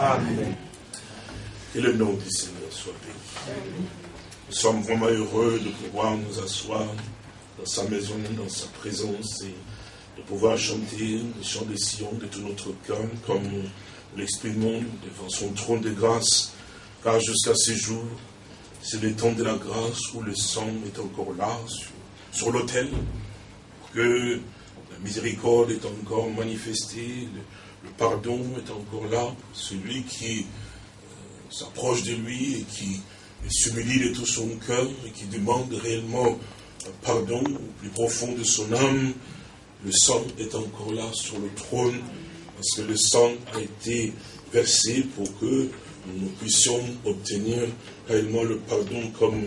Amen. Que le nom du Seigneur soit béni. Nous sommes vraiment heureux de pouvoir nous asseoir dans sa maison, dans sa présence et de pouvoir chanter le chant des Sion de tout notre cœur comme nous l'exprimons devant son trône de grâce. Car jusqu'à ce jour, c'est le temps de la grâce où le sang est encore là sur, l'autel, que la miséricorde est encore manifestée, pardon est encore là celui qui euh, s'approche de lui et qui s'humilie de tout son cœur et qui demande réellement pardon au plus profond de son âme. Le sang est encore là sur le trône parce que le sang a été versé pour que nous puissions obtenir réellement le pardon comme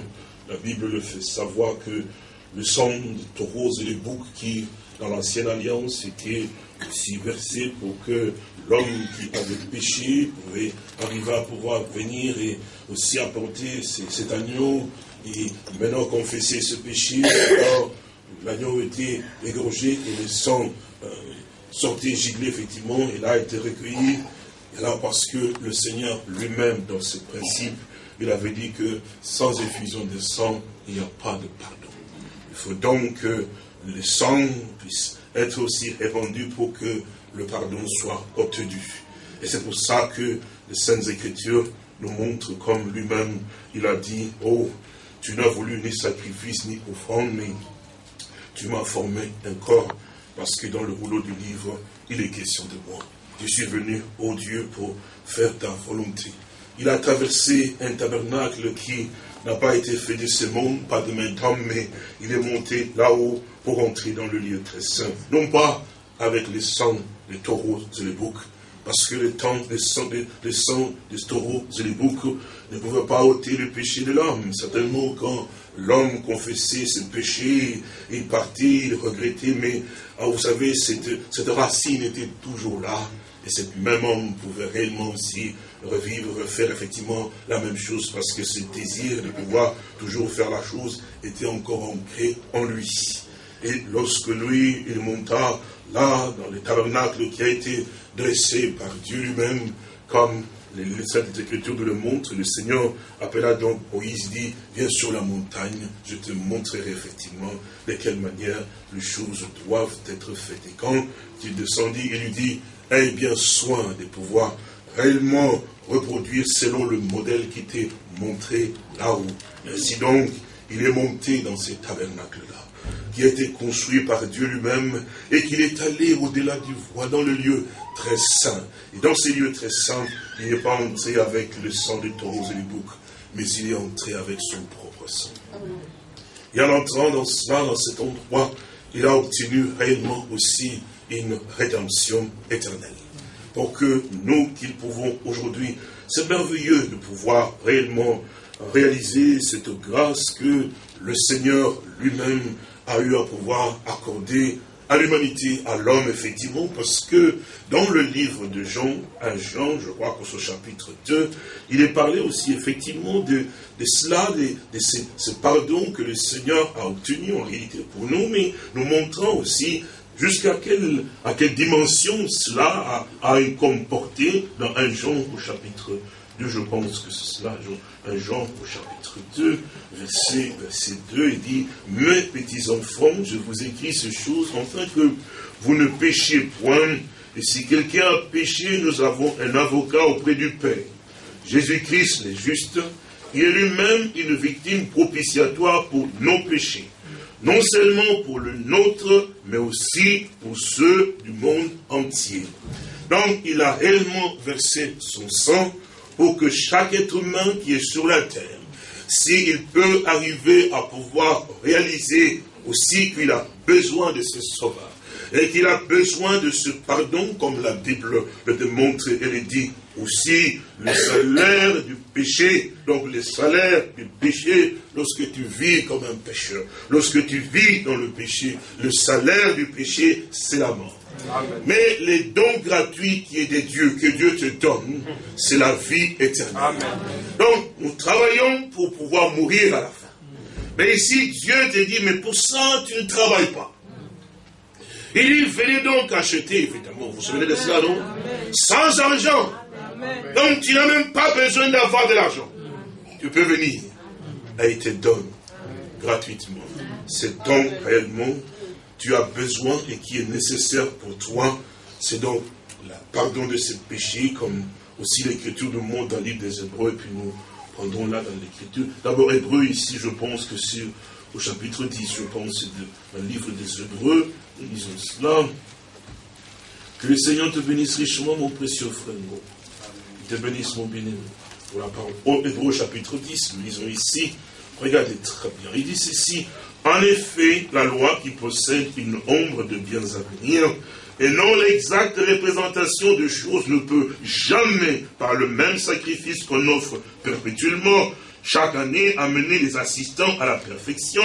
la Bible le fait savoir que le sang de taureaux et les boucs qui, dans l'ancienne alliance, était aussi versé pour que l'homme qui avait péché pouvait arriver à pouvoir venir et aussi apporter cet agneau et maintenant confesser ce péché. Alors, l'agneau était égorgé et le sang euh, sortait giglé effectivement et là a été recueilli. Et là, parce que le Seigneur lui-même, dans ses principes, il avait dit que sans effusion de sang, il n'y a pas de pardon. Il faut donc que le sang puisse être aussi répandu pour que le pardon soit obtenu. Et c'est pour ça que les Saintes Écritures nous montrent comme lui-même, il a dit, oh, tu n'as voulu ni sacrifice ni offrande, mais tu m'as formé un corps, parce que dans le rouleau du livre, il est question de moi. Je suis venu, ô Dieu, pour faire ta volonté. Il a traversé un tabernacle qui n'a pas été fait de ce monde, pas de main d'homme, mais il est monté là-haut pour entrer dans le lieu très saint. Non pas avec les sangs des taureaux et les boucs, parce que le temps des sangs des, des taureaux et les boucs ne pouvait pas ôter le péché de l'homme. Certainement, quand l'homme confessait ses péchés, il partait, il regrettait, mais ah, vous savez, cette, cette racine était toujours là. Et cet même homme pouvait réellement aussi revivre, refaire effectivement la même chose, parce que ce désir de pouvoir toujours faire la chose était encore ancré en lui. Et lorsque lui, il monta là, dans le tabernacle qui a été dressé par Dieu lui-même, comme les Saintes Écritures nous le montrent, le Seigneur appela donc Moïse, dit, viens sur la montagne, je te montrerai effectivement de quelle manière les choses doivent être faites. Et quand il descendit, il lui dit, aie bien soin de pouvoir réellement reproduire selon le modèle qui était montré là-haut. Ainsi donc, il est monté dans ces tabernacles-là qui a été construit par Dieu lui-même et qu'il est allé au-delà du voie dans le lieu très saint. Et dans ces lieux très saints, il n'est pas entré avec le sang des taureaux et des boucs, mais il est entré avec son propre sang. Et en entrant dans cela, dans cet endroit, il a obtenu réellement aussi une rédemption éternelle. Pour que nous, qui pouvons aujourd'hui, c'est merveilleux de pouvoir réellement réaliser cette grâce que le Seigneur lui-même a eu à pouvoir accorder à l'humanité, à l'homme, effectivement, parce que dans le livre de Jean, à Jean, je crois qu'au chapitre 2, il est parlé aussi, effectivement, de, cela, de, ce, pardon que le Seigneur a obtenu en réalité pour nous, mais nous montrant aussi jusqu'à quelle, dimension cela a, a comporté dans un Jean au chapitre 2, je pense que c'est cela, Jean au chapitre 2, verset, verset 2, il dit, mes petits enfants, je vous écris ces choses, afin que vous ne péchiez point, et si quelqu'un a péché, nous avons un avocat auprès du Père. Jésus-Christ est juste, il est lui-même une victime propitiatoire pour nos péchés. Non seulement pour le nôtre, mais aussi pour ceux du monde entier. Donc, il a réellement versé son sang pour que chaque être humain qui est sur la terre, s'il peut arriver à pouvoir réaliser aussi qu'il a besoin de ce sauveur, et qu'il a besoin de ce pardon, comme la Bible le démontre, elle dit aussi le salaire du péché, donc le salaire du péché, lorsque tu vis comme un pécheur, lorsque tu vis dans le péché, le salaire du péché, c'est la mort. Mais les dons gratuits qui est des dieux, que Dieu te donne, c'est la vie éternelle. Donc, nous travaillons pour pouvoir mourir à la fin. Mais ici, Dieu te dit, mais pour ça, tu ne travailles pas. Il dit, venez donc acheter, évidemment, vous vous souvenez de cela, non? Sans argent. Donc tu n'as même pas besoin d'avoir de l'argent. Tu peux venir. A été donné gratuitement. C'est donc réellement tu as besoin et qui est nécessaire pour toi. C'est donc le pardon de ses péchés, comme aussi l'écriture nous montre dans le livre des Hébreux, et puis nous prendrons là dans l'écriture. D'abord, Hébreux, ici, je pense que c'est au chapitre 10, je pense, dans le livre des Hébreux, nous lisons cela. Que le Seigneur te bénisse richement, mon précieux frère. Il te bénisse, mon bien-aimé. Pour la parole. Au Hébreux, chapitre 10, nous lisons ici. Regardez très bien. Il dit ceci. En effet, la loi qui possède une ombre de biens à venir, et non l'exacte représentation de choses ne peut jamais, par le même sacrifice qu'on offre perpétuellement, chaque année amener les assistants à la perfection.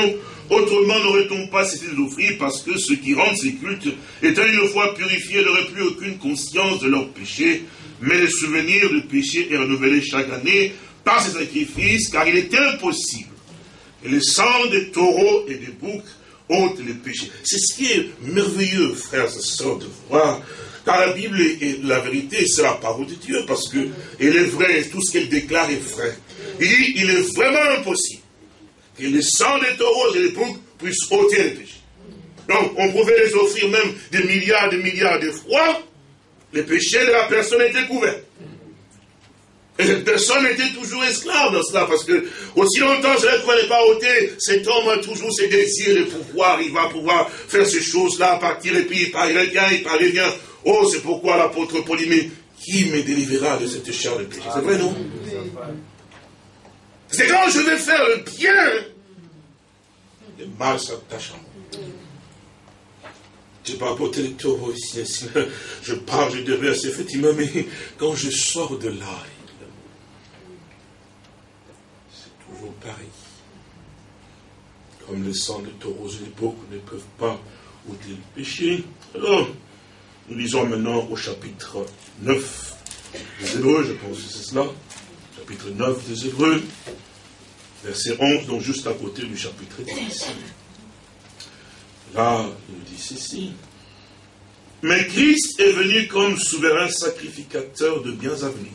Autrement n'aurait-on pas cessé d'offrir parce que ceux qui rendent ces cultes, étant une fois purifiés, n'auraient plus aucune conscience de leurs péchés. Mais le souvenir du péché est renouvelé chaque année par ces sacrifices, car il est impossible. Et le sang des taureaux et des boucs ôte les péchés. C'est ce qui est merveilleux, frères et sœurs, de voir. Car la Bible est la vérité, c'est la parole de Dieu, parce que elle est vraie, tout ce qu'elle déclare est vrai. Il dit, il est vraiment impossible que le sang des taureaux et des boucs puissent ôter les péchés. Donc, on pouvait les offrir même des milliards, des milliards de fois, les péchés de la personne étaient couverts. Personne était toujours esclave dans cela, parce que aussi longtemps je n'est pas ôté, cet homme a toujours ses désirs de pouvoir, il va pouvoir faire ces choses-là, partir, et puis il revient, il revient. Oh, c'est pourquoi l'apôtre Paul dit, qui me délivrera de cette chair de péché? C'est vrai, non? C'est quand je vais faire le bien, le mal s'attache à moi. Je n'ai pas apporté le taureau ici, je parle, je déverse effectivement, mais quand je sors de là, pareil. Comme le sang de taureaux et les ne peuvent pas ôter le péché. Alors, nous lisons maintenant au chapitre 9 des Hébreux, je pense que c'est cela. Chapitre 9 des Hébreux, verset 11, donc juste à côté du chapitre 10. Là, il nous dit ceci. Mais Christ est venu comme souverain sacrificateur de biens à venir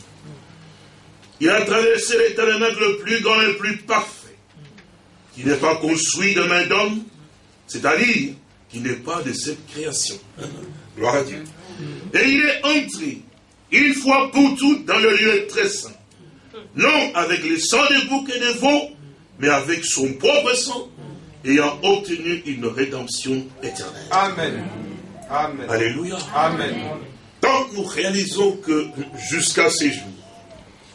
il a traversé les le plus grand et le plus parfait, qui n'est pas construit de main d'homme, c'est-à-dire qui n'est pas de cette création. Gloire à Dieu. Et il est entré, une fois pour toutes, dans le lieu très saint. Non avec le sang des boucs et des veaux, mais avec son propre sang, ayant obtenu une rédemption éternelle. Amen. Amen. Alléluia. Amen. Donc nous réalisons que jusqu'à ces jours,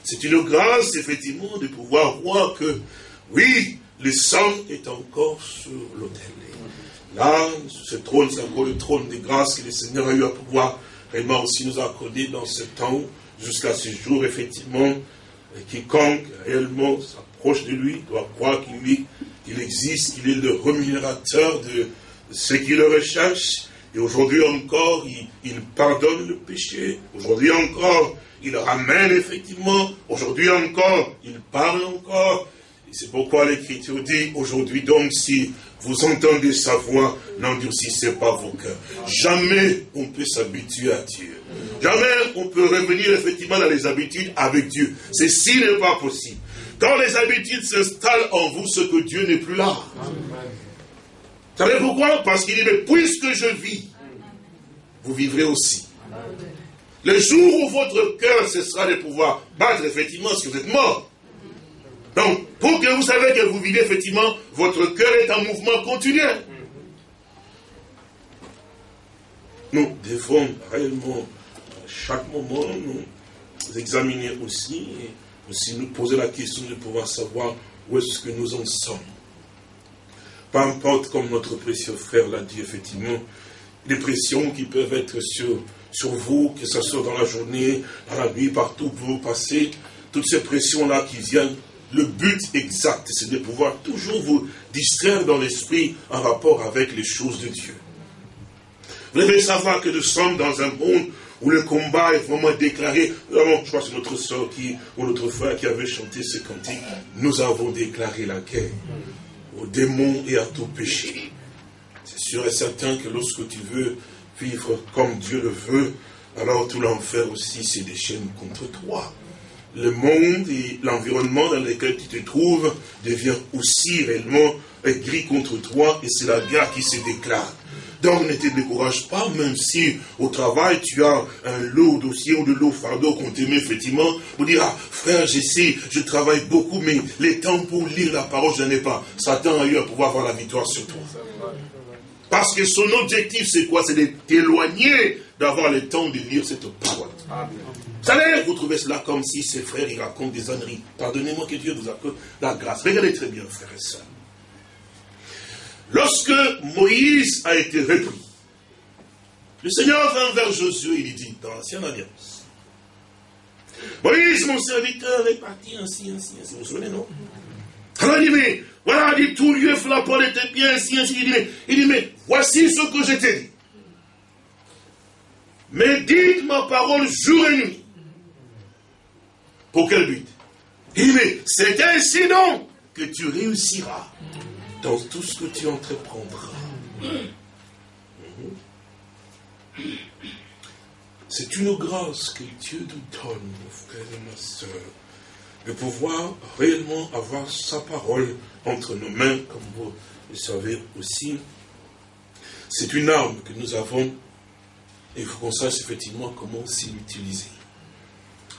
c'est une grâce, effectivement, de pouvoir voir que, oui, le sang est encore sur l'autel. Là, ce trône, c'est encore le trône des grâces que le Seigneur a eu à pouvoir vraiment aussi nous accorder dans ce temps, jusqu'à ce jour, effectivement. Quiconque réellement s'approche de lui doit croire qu'il existe, qu'il est le rémunérateur de ceux qui le recherchent. Et aujourd'hui encore, il pardonne le péché. Aujourd'hui encore, il ramène effectivement, aujourd'hui encore, il parle encore. Et c'est pourquoi l'Écriture dit, aujourd'hui donc, si vous entendez sa voix, n'endurcissez pas vos cœurs. Jamais on peut s'habituer à Dieu. Jamais on peut revenir effectivement dans les habitudes avec Dieu. Ceci n'est pas possible. Quand les habitudes s'installent en vous, ce que Dieu n'est plus là. Savez pourquoi Parce qu'il dit, mais puisque je vis, vous vivrez aussi. Le jour où votre cœur cessera de pouvoir battre, effectivement, si vous êtes mort. Donc, pour que vous savez que vous vivez, effectivement, votre cœur est en mouvement continu. Nous devons réellement, à chaque moment, nous examiner aussi, et aussi nous poser la question de pouvoir savoir où est-ce que nous en sommes. Peu importe, comme notre précieux frère l'a dit, effectivement, les pressions qui peuvent être sur sur vous, que ce soit dans la journée, dans la nuit, partout où vous passez, toutes ces pressions-là qui viennent, le but exact, c'est de pouvoir toujours vous distraire dans l'esprit en rapport avec les choses de Dieu. Vous devez savoir que nous sommes dans un monde où le combat est vraiment déclaré. je crois que c'est notre soeur qui, ou notre frère qui avait chanté ce cantique. Nous avons déclaré la guerre aux démons et à tout péché. C'est sûr et certain que lorsque tu veux vivre comme Dieu le veut, alors tout l'enfer aussi se déchaîne contre toi. Le monde et l'environnement dans lequel tu te trouves devient aussi réellement gris contre toi et c'est la guerre qui se déclare. Donc ne te décourage pas, même si au travail tu as un lot dossier ou de lot fardeau qu'on te met effectivement, pour dire, ah frère, j'essaie, je travaille beaucoup, mais les temps pour lire la parole, je n'en ai pas. Satan a eu à pouvoir avoir la victoire sur toi. Parce que son objectif, c'est quoi? C'est de t'éloigner d'avoir le temps de lire cette parole. Vous savez, vous trouvez cela comme si ces frères, ils racontent des âneries. Pardonnez-moi que Dieu vous accorde la grâce. Regardez très bien, frères et sœurs. Lorsque Moïse a été repris, le Seigneur vint vers Josué et lui dit, dans l'ancienne alliance, Moïse, mon serviteur, est parti ainsi, ainsi, ainsi. Vous vous souvenez, non? Alors il dit, mais voilà, dit tout lieu, la porte était bien, ainsi, ainsi. Il dit, mais, il dit, mais voici ce que je t'ai dit. Mais dites ma parole jour et nuit. Pour quel but? Il dit, mais c'est ainsi donc que tu réussiras dans tout ce que tu entreprendras. C'est une grâce que Dieu nous donne, mon frère et ma soeur, de pouvoir réellement avoir sa parole entre nos mains, comme vous le savez aussi. C'est une arme que nous avons et il faut qu'on sache effectivement comment s'y utiliser.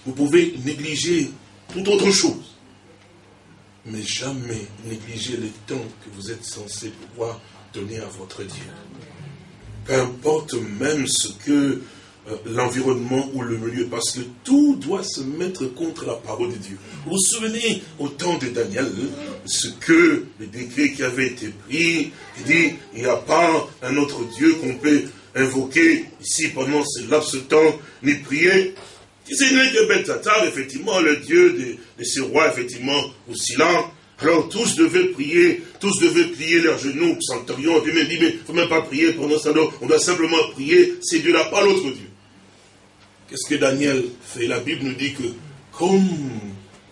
Vous pouvez négliger toute autre chose mais jamais négliger le temps que vous êtes censé pouvoir donner à votre Dieu. Peu importe même ce que l'environnement ou le milieu, parce que tout doit se mettre contre la parole de Dieu. Vous vous souvenez au temps de Daniel, ce que le décret qui avait été pris, il dit, il n'y a pas un autre Dieu qu'on peut invoquer ici pendant ce laps de temps, ni prier, ce n'est que Betatar, effectivement, le dieu de, ces rois, effectivement, aussi là. Alors tous devaient prier, tous devaient plier leurs genoux, Centurion, puis même dit, mais il ne faut même pas prier nos salons, on doit simplement prier, c'est Dieu là, pas l'autre Dieu. Qu'est-ce que Daniel fait? La Bible nous dit que, comme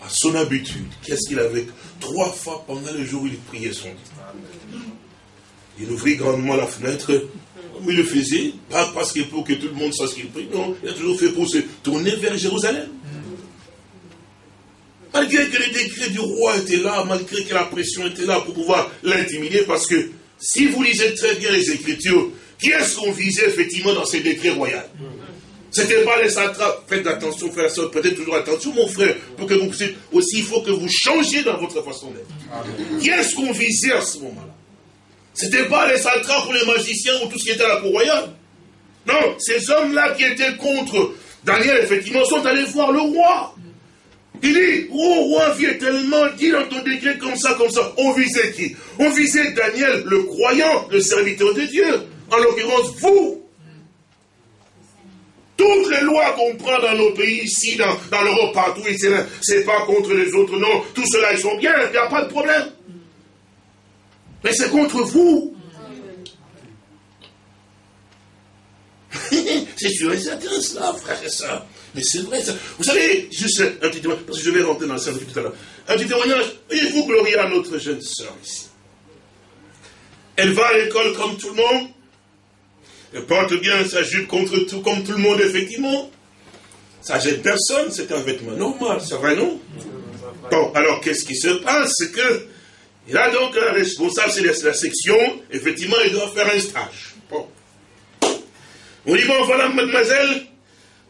à son habitude, qu'est-ce qu'il avait? Trois fois pendant le jour, il priait son Dieu. Il ouvrit grandement la fenêtre, il le faisait, pas parce qu'il faut que tout le monde sache qu'il prie, non, il a toujours fait pour se tourner vers Jérusalem. Malgré que les décrets du roi étaient là, malgré que la pression était là pour pouvoir l'intimider, parce que si vous lisez très bien les Écritures, qui est-ce qu'on visait effectivement dans ces décrets royaux? C'était pas les satrapes. Faites attention, frère, soeur, prêtez toujours attention, mon frère, pour que vous puissiez aussi, il faut que vous changiez dans votre façon d'être. Qui est-ce qu'on visait à ce moment-là? Ce n'était pas les satrapes ou les magiciens ou tout ce qui était à la cour royale. Non, ces hommes-là qui étaient contre Daniel, effectivement, sont allés voir le roi. Il dit, oh roi, viens tellement, dit dans ton décret comme ça, comme ça. On visait qui? On visait Daniel, le croyant, le serviteur de Dieu. En l'occurrence, vous. Toutes les lois qu'on prend dans nos pays, ici, dans, l'Europe, partout, c'est pas contre les autres, non. Tout cela, ils sont bien, il n'y a pas de problème. Mais c'est contre vous. c'est sûr et certain cela, frère et soeur. Mais c'est vrai ça. Vous savez, juste un petit témoignage, parce que je vais rentrer dans le service tout à l'heure. Un petit témoignage. Voyez-vous glorieux à notre jeune soeur ici. Elle va à l'école comme tout le monde. Porte bien sa jupe contre tout, comme tout le monde, effectivement. Ça gêne personne, c'est un vêtement normal, c'est vrai, non? Bon, alors qu'est-ce qui se passe? C'est que il a donc un responsable, c'est la section, effectivement, il doit faire un stage. Bon. On dit, bon, voilà, mademoiselle,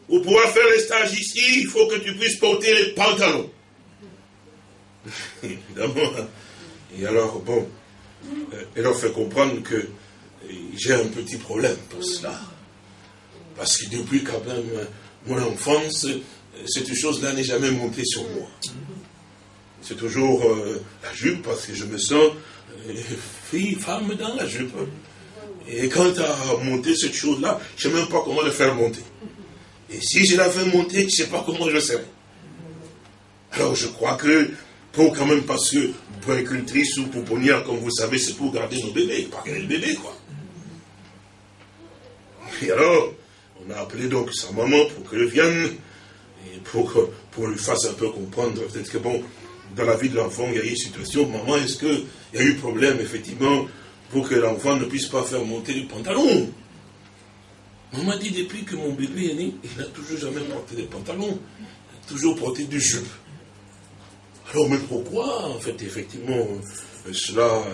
pour pouvoir faire le stage ici, il faut que tu puisses porter les pantalons. Évidemment. Et alors, bon, euh, elle leur fait comprendre que j'ai un petit problème pour cela. Parce que depuis quand même mon enfance, cette chose-là n'est jamais montée sur moi c'est toujours euh, la jupe parce que je me sens euh, fille, femme dans la jupe. Et quand tu as monté cette chose-là, je ne sais même pas comment le faire monter. Et si je la fais monter, je ne sais pas comment je serai. Alors je crois que, pour quand même, parce que puéricultrice ou pouponnière, comme vous savez, c'est pour garder nos bébés, pas garder le bébé, quoi. Et alors, on a appelé donc sa maman pour qu'elle vienne, et pour, pour lui fasse un peu comprendre, peut-être que bon, dans la vie de l'enfant, il y a eu une situation, maman, est-ce qu'il y a eu problème, effectivement, pour que l'enfant ne puisse pas faire monter le pantalon? On m'a dit depuis que mon bébé est né, il n'a toujours jamais porté des pantalons, il a toujours porté du jupe. Alors, mais pourquoi, en fait, effectivement, euh, cela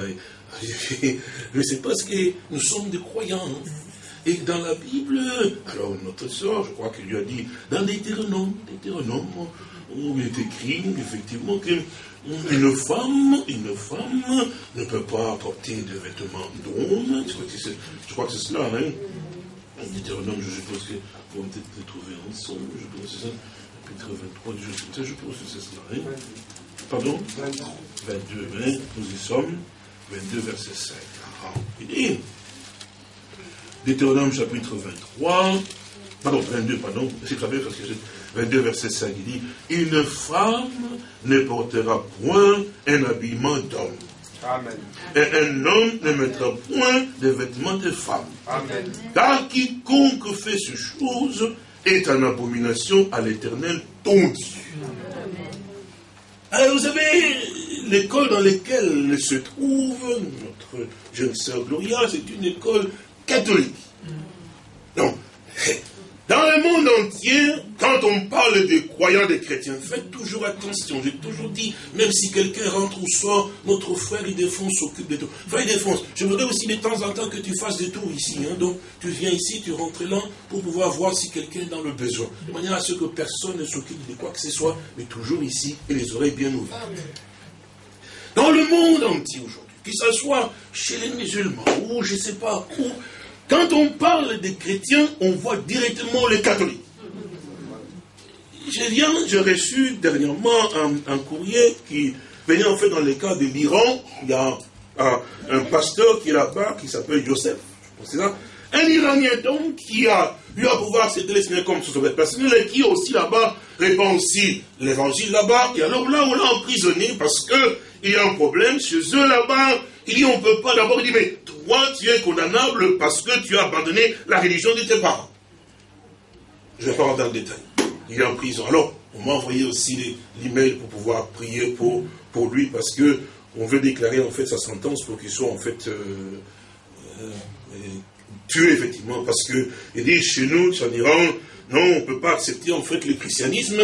Mais c'est parce que nous sommes des croyants. Et dans la Bible, alors notre soeur, je crois qu'il lui a dit, dans Deutéronome, Deutéronome, où il est écrit, effectivement, qu'une femme, une femme ne peut pas porter de vêtements d'homme. Je crois que c'est cela, hein. Deutéronome, je suppose que vont peut-être les trouver ensemble, je pense que c'est ça. Chapitre 23, je, je pense que c'est cela, hein. Pardon? 22, hein, nous y sommes. 22, verset 5. Ah, il dit, Deutéronome chapitre 23, pardon, 22, pardon, c'est parce que 22, verset 5, il dit, une femme ne portera point un habillement d'homme. Amen. Et un homme ne mettra point de vêtements de femme. Amen. Car quiconque fait ces choses est en abomination à l'éternel ton Dieu. Alors vous savez, l'école dans laquelle se trouve notre jeune sœur Gloria, c'est une école catholique. Donc, dans le monde entier, quand on parle des croyants, des chrétiens, faites toujours attention. J'ai toujours dit, même si quelqu'un rentre ou sort, notre frère, il défonce, s'occupe de tout. Frère, il défonce. Je voudrais aussi de temps en temps que tu fasses des tours ici. Hein. Donc, tu viens ici, tu rentres là, pour pouvoir voir si quelqu'un est dans le besoin. De manière à ce que personne ne s'occupe de quoi que ce soit, mais toujours ici, et les oreilles bien ouvertes. Dans le monde entier aujourd'hui, que ce soit chez les musulmans, ou je ne sais pas où, quand on parle des chrétiens, on voit directement les catholiques. Je viens, j'ai reçu dernièrement un, courrier qui venait en fait dans le cas de l'Iran. Il y a un, pasteur qui est là-bas, qui s'appelle Joseph, c'est ça. Un Iranien donc qui a eu à pouvoir s'intéresser comme son personnel et qui aussi là-bas répand aussi l'évangile là-bas. Et alors là, on l'a emprisonné parce qu'il y a un problème chez eux là-bas. Il dit, on ne peut pas d'abord, il dit, mais toi, tu es condamnable parce que tu as abandonné la religion de tes parents. Je vais pas rentrer dans le détail. Il est en prison. Alors, on m'a envoyé aussi l'email pour pouvoir prier pour, pour lui parce que on veut déclarer en fait sa sentence pour qu'il soit en fait euh, euh, tué effectivement parce que il dit chez nous, en Iran, non, on ne peut pas accepter en fait le christianisme.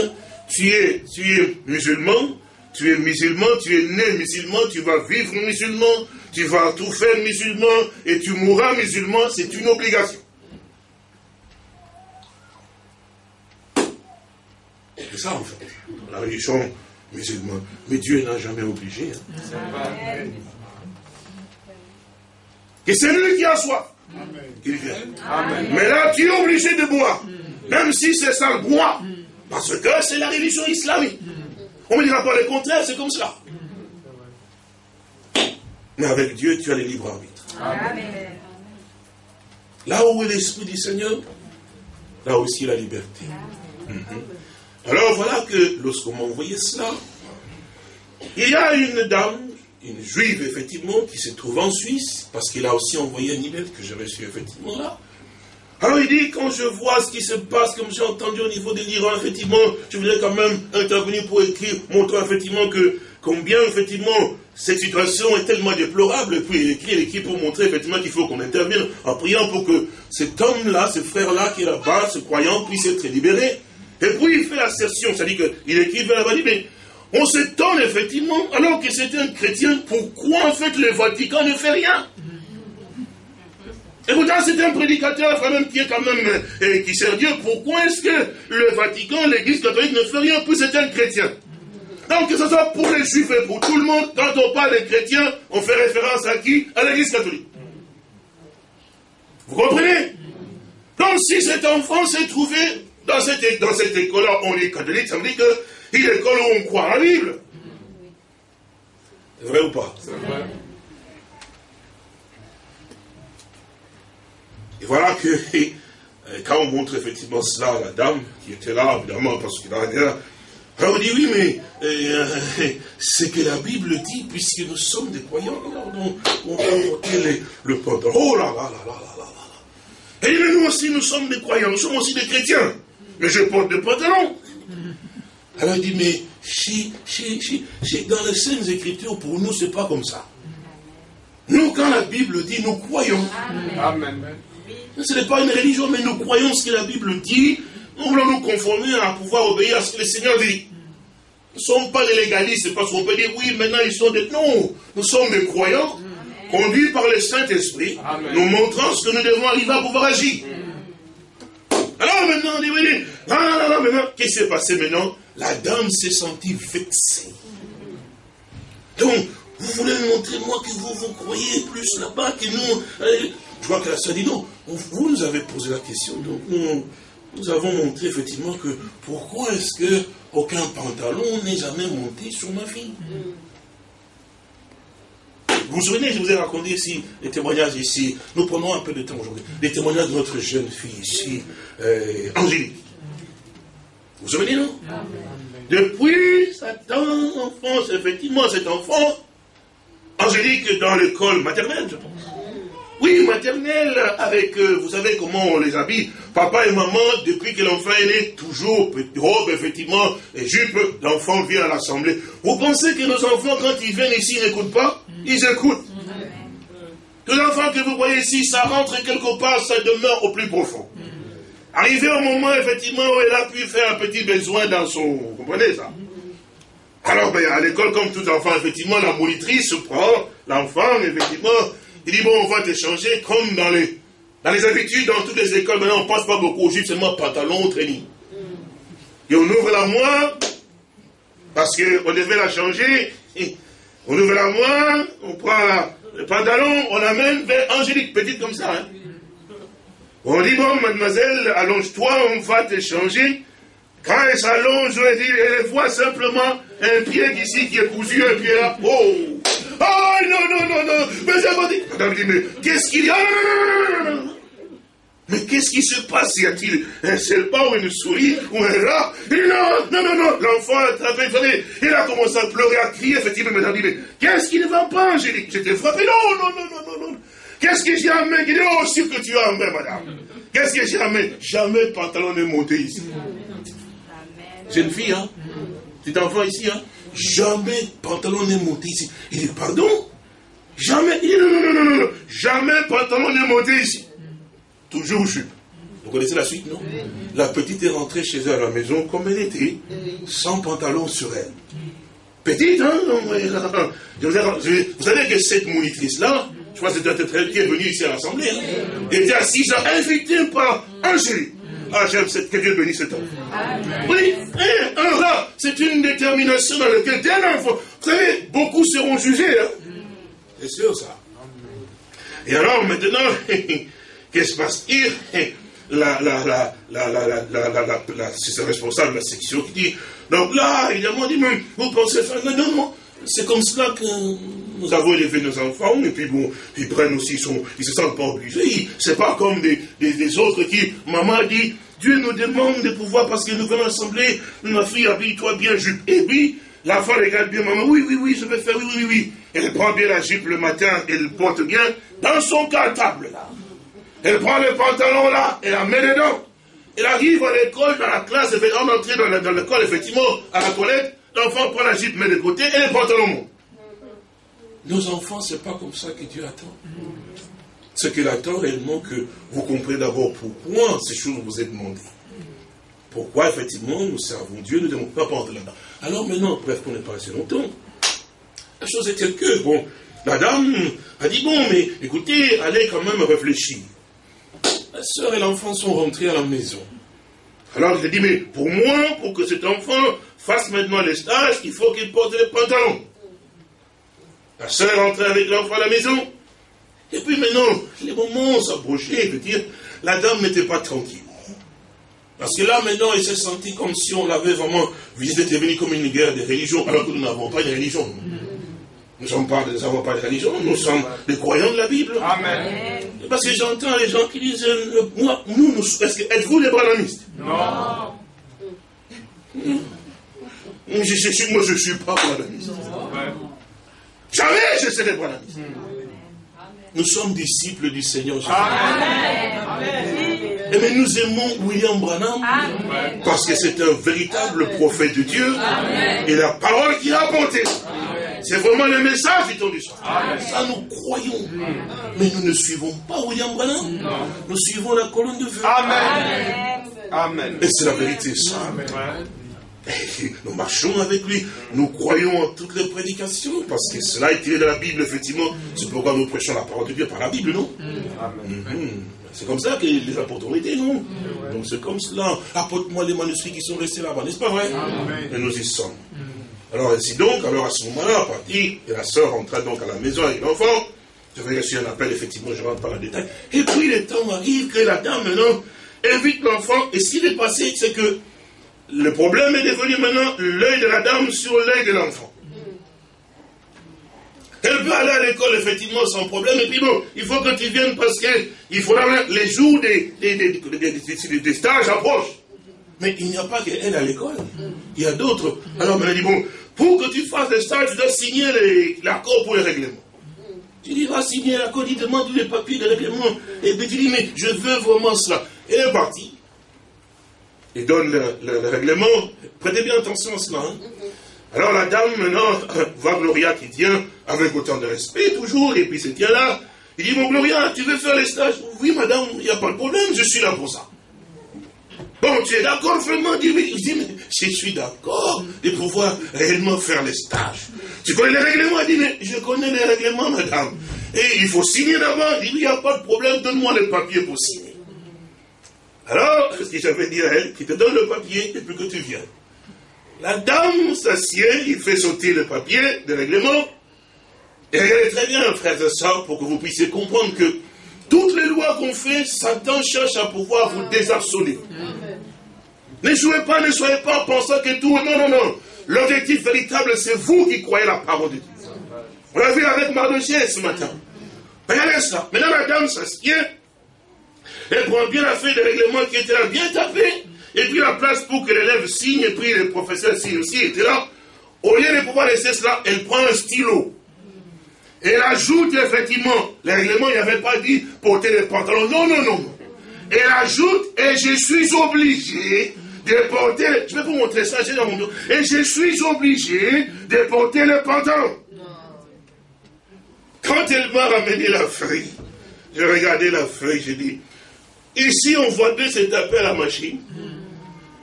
Tu es, tu es musulman, tu es musulman, tu es né musulman, tu vas vivre musulman, tu vas tout faire musulman et tu mourras musulman, c'est une obligation. C'est ça en fait, la religion musulmane. Mais Dieu n'a jamais obligé. Hein. Et c'est lui qui a soif. Qu'il vienne. Mais là, tu es obligé de boire. Même si c'est ça le bois. Parce que c'est la religion islamique. On ne dira pas le contraire, c'est comme cela. Mais avec Dieu, tu as le libre arbitre. Là où est l'Esprit du Seigneur, là aussi la liberté. Alors voilà que lorsqu'on m'a envoyé cela, il y a une dame, une juive effectivement, qui se trouve en Suisse, parce qu'il a aussi envoyé un email que j'ai reçu effectivement là. Alors il dit, quand je vois ce qui se passe, comme j'ai entendu au niveau de l'Iran, effectivement, je voudrais quand même intervenir pour écrire, montrer effectivement que combien effectivement cette situation est tellement déplorable, et puis il écrit l'équipe pour montrer effectivement qu'il faut qu'on intervienne en priant pour que cet homme-là, ce frère-là qui est là-bas, ce croyant, puisse être libéré. Et puis il fait l'assertion, c'est-à-dire qu'il écrit vers la mais on s'étonne effectivement, alors que c'est un chrétien, pourquoi en fait le Vatican ne fait rien? Et pourtant, c'est un prédicateur quand même qui est quand même, euh, qui sert Dieu. Pourquoi est-ce que le Vatican, l'Église catholique ne fait rien Puis c'est un chrétien? Donc, que ce soit pour les juifs et pour tout le monde, quand on parle des chrétiens, on fait référence à qui? À l'Église catholique. Vous comprenez? Donc, si cet enfant s'est trouvé dans cette, dans cette école-là, on est catholique, ça veut dire qu'il est l'école où on croit à la Bible. C'est vrai ou pas? C'est vrai. Et voilà que, quand on montre effectivement cela à la dame, qui était là, évidemment, parce rien, alors on dit, oui, mais euh, c'est que la Bible dit, puisque nous sommes des croyants, alors on, va porter le pantalon. Oh là là là là là là là. Et nous aussi, nous sommes des croyants, nous sommes aussi des chrétiens. Mais je porte des pantalons. Alors il dit, mais dans les Saintes Écritures, pour nous, c'est pas comme ça. Nous, quand la Bible dit, nous croyons. Amen. Ce n'est pas une religion, mais nous croyons ce que la Bible dit. Nous voulons nous conformer à pouvoir obéir à ce que le Seigneur dit. Nous ne sommes pas des légalistes, parce qu'on peut dire, oui, maintenant ils sont des... Non, nous sommes des croyants, conduits par le Saint-Esprit, nous montrant ce que nous devons arriver à pouvoir agir. Alors maintenant, on dit, oui, non, non, non, maintenant, qu'est-ce qui s'est passé maintenant? La dame s'est sentie vexée. Donc, vous voulez montrer, moi, que vous, vous croyez plus là-bas que nous. Je vois que la soeur dit non. Vous nous avez posé la question, donc nous, nous avons montré effectivement que pourquoi est-ce que aucun pantalon n'est jamais monté sur ma fille vous vous souvenez, je vous ai raconté ici les témoignages ici. Nous prenons un peu de temps aujourd'hui. Les témoignages de notre jeune fille ici, euh, Angélique. Vous vous souvenez, non? Depuis sa tendre enfance, effectivement, cet enfant, Angélique dans l'école maternelle, je pense. Oui, maternelle, avec, euh, vous savez comment on les habille. Papa et maman, depuis que l'enfant est né, toujours robe, effectivement, et jupe, l'enfant vient à l'assemblée. Vous pensez que nos enfants, quand ils viennent ici, n'écoutent pas? Ils écoutent. Tous les enfants que vous voyez ici, ça rentre quelque part, ça demeure au plus profond. Arrivé au moment, effectivement, où elle a pu faire un petit besoin dans son... Vous comprenez ça? Alors, ben, à l'école, comme tout enfant, effectivement, la monitrice prend l'enfant, effectivement, il dit, bon, on va t'échanger comme dans les, dans les habitudes, dans toutes les écoles, maintenant, on ne passe pas beaucoup au jupe, seulement pantalon, training. Et on ouvre la moire, parce qu'on devait la changer. On ouvre la moire, on prend le pantalon, on l'amène vers Angélique, petite comme ça. Hein. On dit, bon, mademoiselle, allonge-toi, on va t'échanger. Quand elle s'allonge, elle voit simplement un pied ici qui est cousu, un pied là. Oh Oh non, non, non, non Mais j'ai dit. Madame dit, mais qu'est-ce qu'il y a mais qu'est-ce qui se passe Y a-t-il un serpent ou une souris ou un rat Non, non, non, non L'enfant a attrapé, il a commencé à pleurer, à crier, effectivement, madame dit, mais qu'est-ce qui ne va pas, Angélique J'étais frappé, non, non, non, non, non, non Qu'est-ce que j'ai amené Il dit, oh, sûr que tu as amené, madame. Qu'est-ce que j'ai amené Jamais le pantalon n'est monté ici. Jeune fille, hein Petit enfant ici, hein Jamais pantalon n'est monté ici. Il dit, pardon? Jamais. Il dit, non, non, non, non, non. Jamais pantalon n'est monté ici. Toujours jupe. Vous connaissez la suite, non? La petite est rentrée chez elle à la maison comme elle était, sans pantalon sur elle. Petite, hein? Vous savez que cette monitrice-là, je crois que c'était très est venue ici à l'Assemblée, hein, était assise, invitée par Angélique. Ah, j'aime cette, que Dieu bénisse cet enfant. Oui, un rat, c'est une détermination dans laquelle, dès l'enfant, vous savez, beaucoup seront jugés. Hein? C'est sûr, ça. Et alors, maintenant, qu'est-ce qui se passe la, la, la, la, la, la, la, la, c'est responsable de la section qui dit, donc là, évidemment, dit, mais vous pensez faire, non, non, c'est comme cela que nous avons élevé nos enfants, et puis bon, ils prennent aussi, sont, ils se sentent pas obligés. C'est pas comme des, autres qui, maman dit, Dieu nous demande de pouvoir, parce que nous venons assembler, ma fille, habille-toi bien, jupe. Et puis, l'enfant regarde bien, maman, oui, oui, oui, je vais faire, oui, oui, oui. Elle prend bien la jupe le matin, elle porte bien, dans son cartable, là. Elle prend le pantalon, là, et la met dedans. Elle arrive à l'école, dans la classe, elle fait entrer dans l'école, effectivement, à la toilette, l'enfant prend la jupe, met de côté, et le pantalon monte. Nos enfants, c'est pas comme ça que Dieu attend. Ce qu'il attend réellement, que vous comprenez d'abord pourquoi ces choses vous est demandées. Pourquoi, effectivement, nous servons Dieu, nous ne devons pas prendre là-dedans. Alors maintenant, bref, qu'on n'est pas assez longtemps, la chose est telle que, bon, la dame a dit, bon, mais écoutez, allez quand même réfléchir. La soeur et l'enfant sont rentrés à la maison. Alors il a dit, mais pour moi, pour que cet enfant fasse maintenant les stages, il faut qu'il porte les pantalons. La soeur est rentrée avec l'enfant à la maison. Et puis maintenant, les moments s'approchaient, je veux dire, la dame n'était pas tranquille. Parce que là, maintenant, elle s'est sentie comme si on l'avait vraiment visité, était venu comme une guerre des religions, alors que nous n'avons pas de religion. Nous n'avons pas de religion, nous sommes des croyants de la Bible. Amen. Parce que j'entends les gens qui disent, euh, moi, nous, nous est-ce que êtes-vous des branamistes Non. Je, je, moi, je ne suis pas branamiste. Jamais je serai branamiste. Nous sommes disciples du Seigneur Jésus. Et mais nous aimons William Branham parce que c'est un véritable prophète de Dieu et la parole qu'il a apportée. C'est vraiment le message du temps du soir. Ça, nous croyons. Mais nous ne suivons pas William Branham. Nous suivons la colonne de feu. Amen. Amen. Et c'est la vérité, ça. Nous marchons avec lui, nous croyons en toutes les prédications, parce que cela est tiré de la Bible, effectivement. C'est pourquoi nous prêchons la parole de Dieu par la Bible, non? Mhm. C'est comme ça que les apôtres ont été, non? Donc c'est comme cela. Apporte-moi les manuscrits qui sont restés là-bas, n'est-ce pas? Vrai Et nous y sommes. Alors ainsi donc, alors à ce moment-là, parti, et la sœur entra donc à la maison avec l'enfant. J'avais reçu un appel, effectivement, je rentre pas en détail. Et puis le temps arrive que la dame maintenant invite l'enfant, et ce qui est passé, c'est que le problème est devenu maintenant l'œil de la dame sur l'œil de l'enfant. Elle peut aller à l'école, effectivement, sans problème. Et puis bon, il faut que tu viennes parce qu'il faudra les jours des, des, des, des stages approchent. Mais il n'y a pas qu'elle à l'école. Il y a d'autres. Alors, elle dit, bon, pour que tu fasses des stages, tu dois signer l'accord pour les règlements. Tu dis, va signer l'accord, il demande tous les papiers de règlement. Et puis tu dis, mais je veux vraiment cela. Elle est partie. Il donne le, règlement. Prêtez bien attention à cela. Hein. Alors la dame, maintenant, voit Gloria qui tient avec autant de respect, toujours, et puis c'est tient là. Il dit, mon Gloria, tu veux faire les stages? Oui, madame, il n'y a pas de problème, je suis là pour ça. Bon, tu es d'accord vraiment mais, dit, mais je suis d'accord de pouvoir réellement faire les stages. Tu connais les règlements? Il dit, mais je connais les règlements, madame. Et il faut signer d'abord. Il dit, il n'y a pas de problème, donne-moi les papiers pour signer. Alors, ce que j'avais dit à elle, qui te donne le papier et puis que tu viens. La dame s'assied, il fait sauter le papier de règlement. Et regardez très bien, frères et sœurs, pour que vous puissiez comprendre que toutes les lois qu'on fait, Satan cherche à pouvoir vous désarçonner. Ne jouez pas, ne soyez pas en pensant que tout. Non, non, non. L'objectif véritable, c'est vous qui croyez la parole de Dieu. On l'a vu avec Mardochée ce matin. Regardez ça. Maintenant, la dame s'assied. Elle prend bien la feuille de règlement qui était là, bien tapée. Et puis la place pour que l'élève signe, et puis le professeur signe aussi, était là. Au lieu de pouvoir laisser cela, elle prend un stylo. Elle ajoute effectivement, le règlement, il n'avait pas dit porter les pantalons. Non, non, non. Elle ajoute, et je suis obligé de porter, je vais vous montrer ça, j'ai dans mon bureau. Et je suis obligé de porter les pantalons. Quand elle m'a ramené la feuille, j'ai regardé la feuille, j'ai dit, ici on voit deux c'est à machine,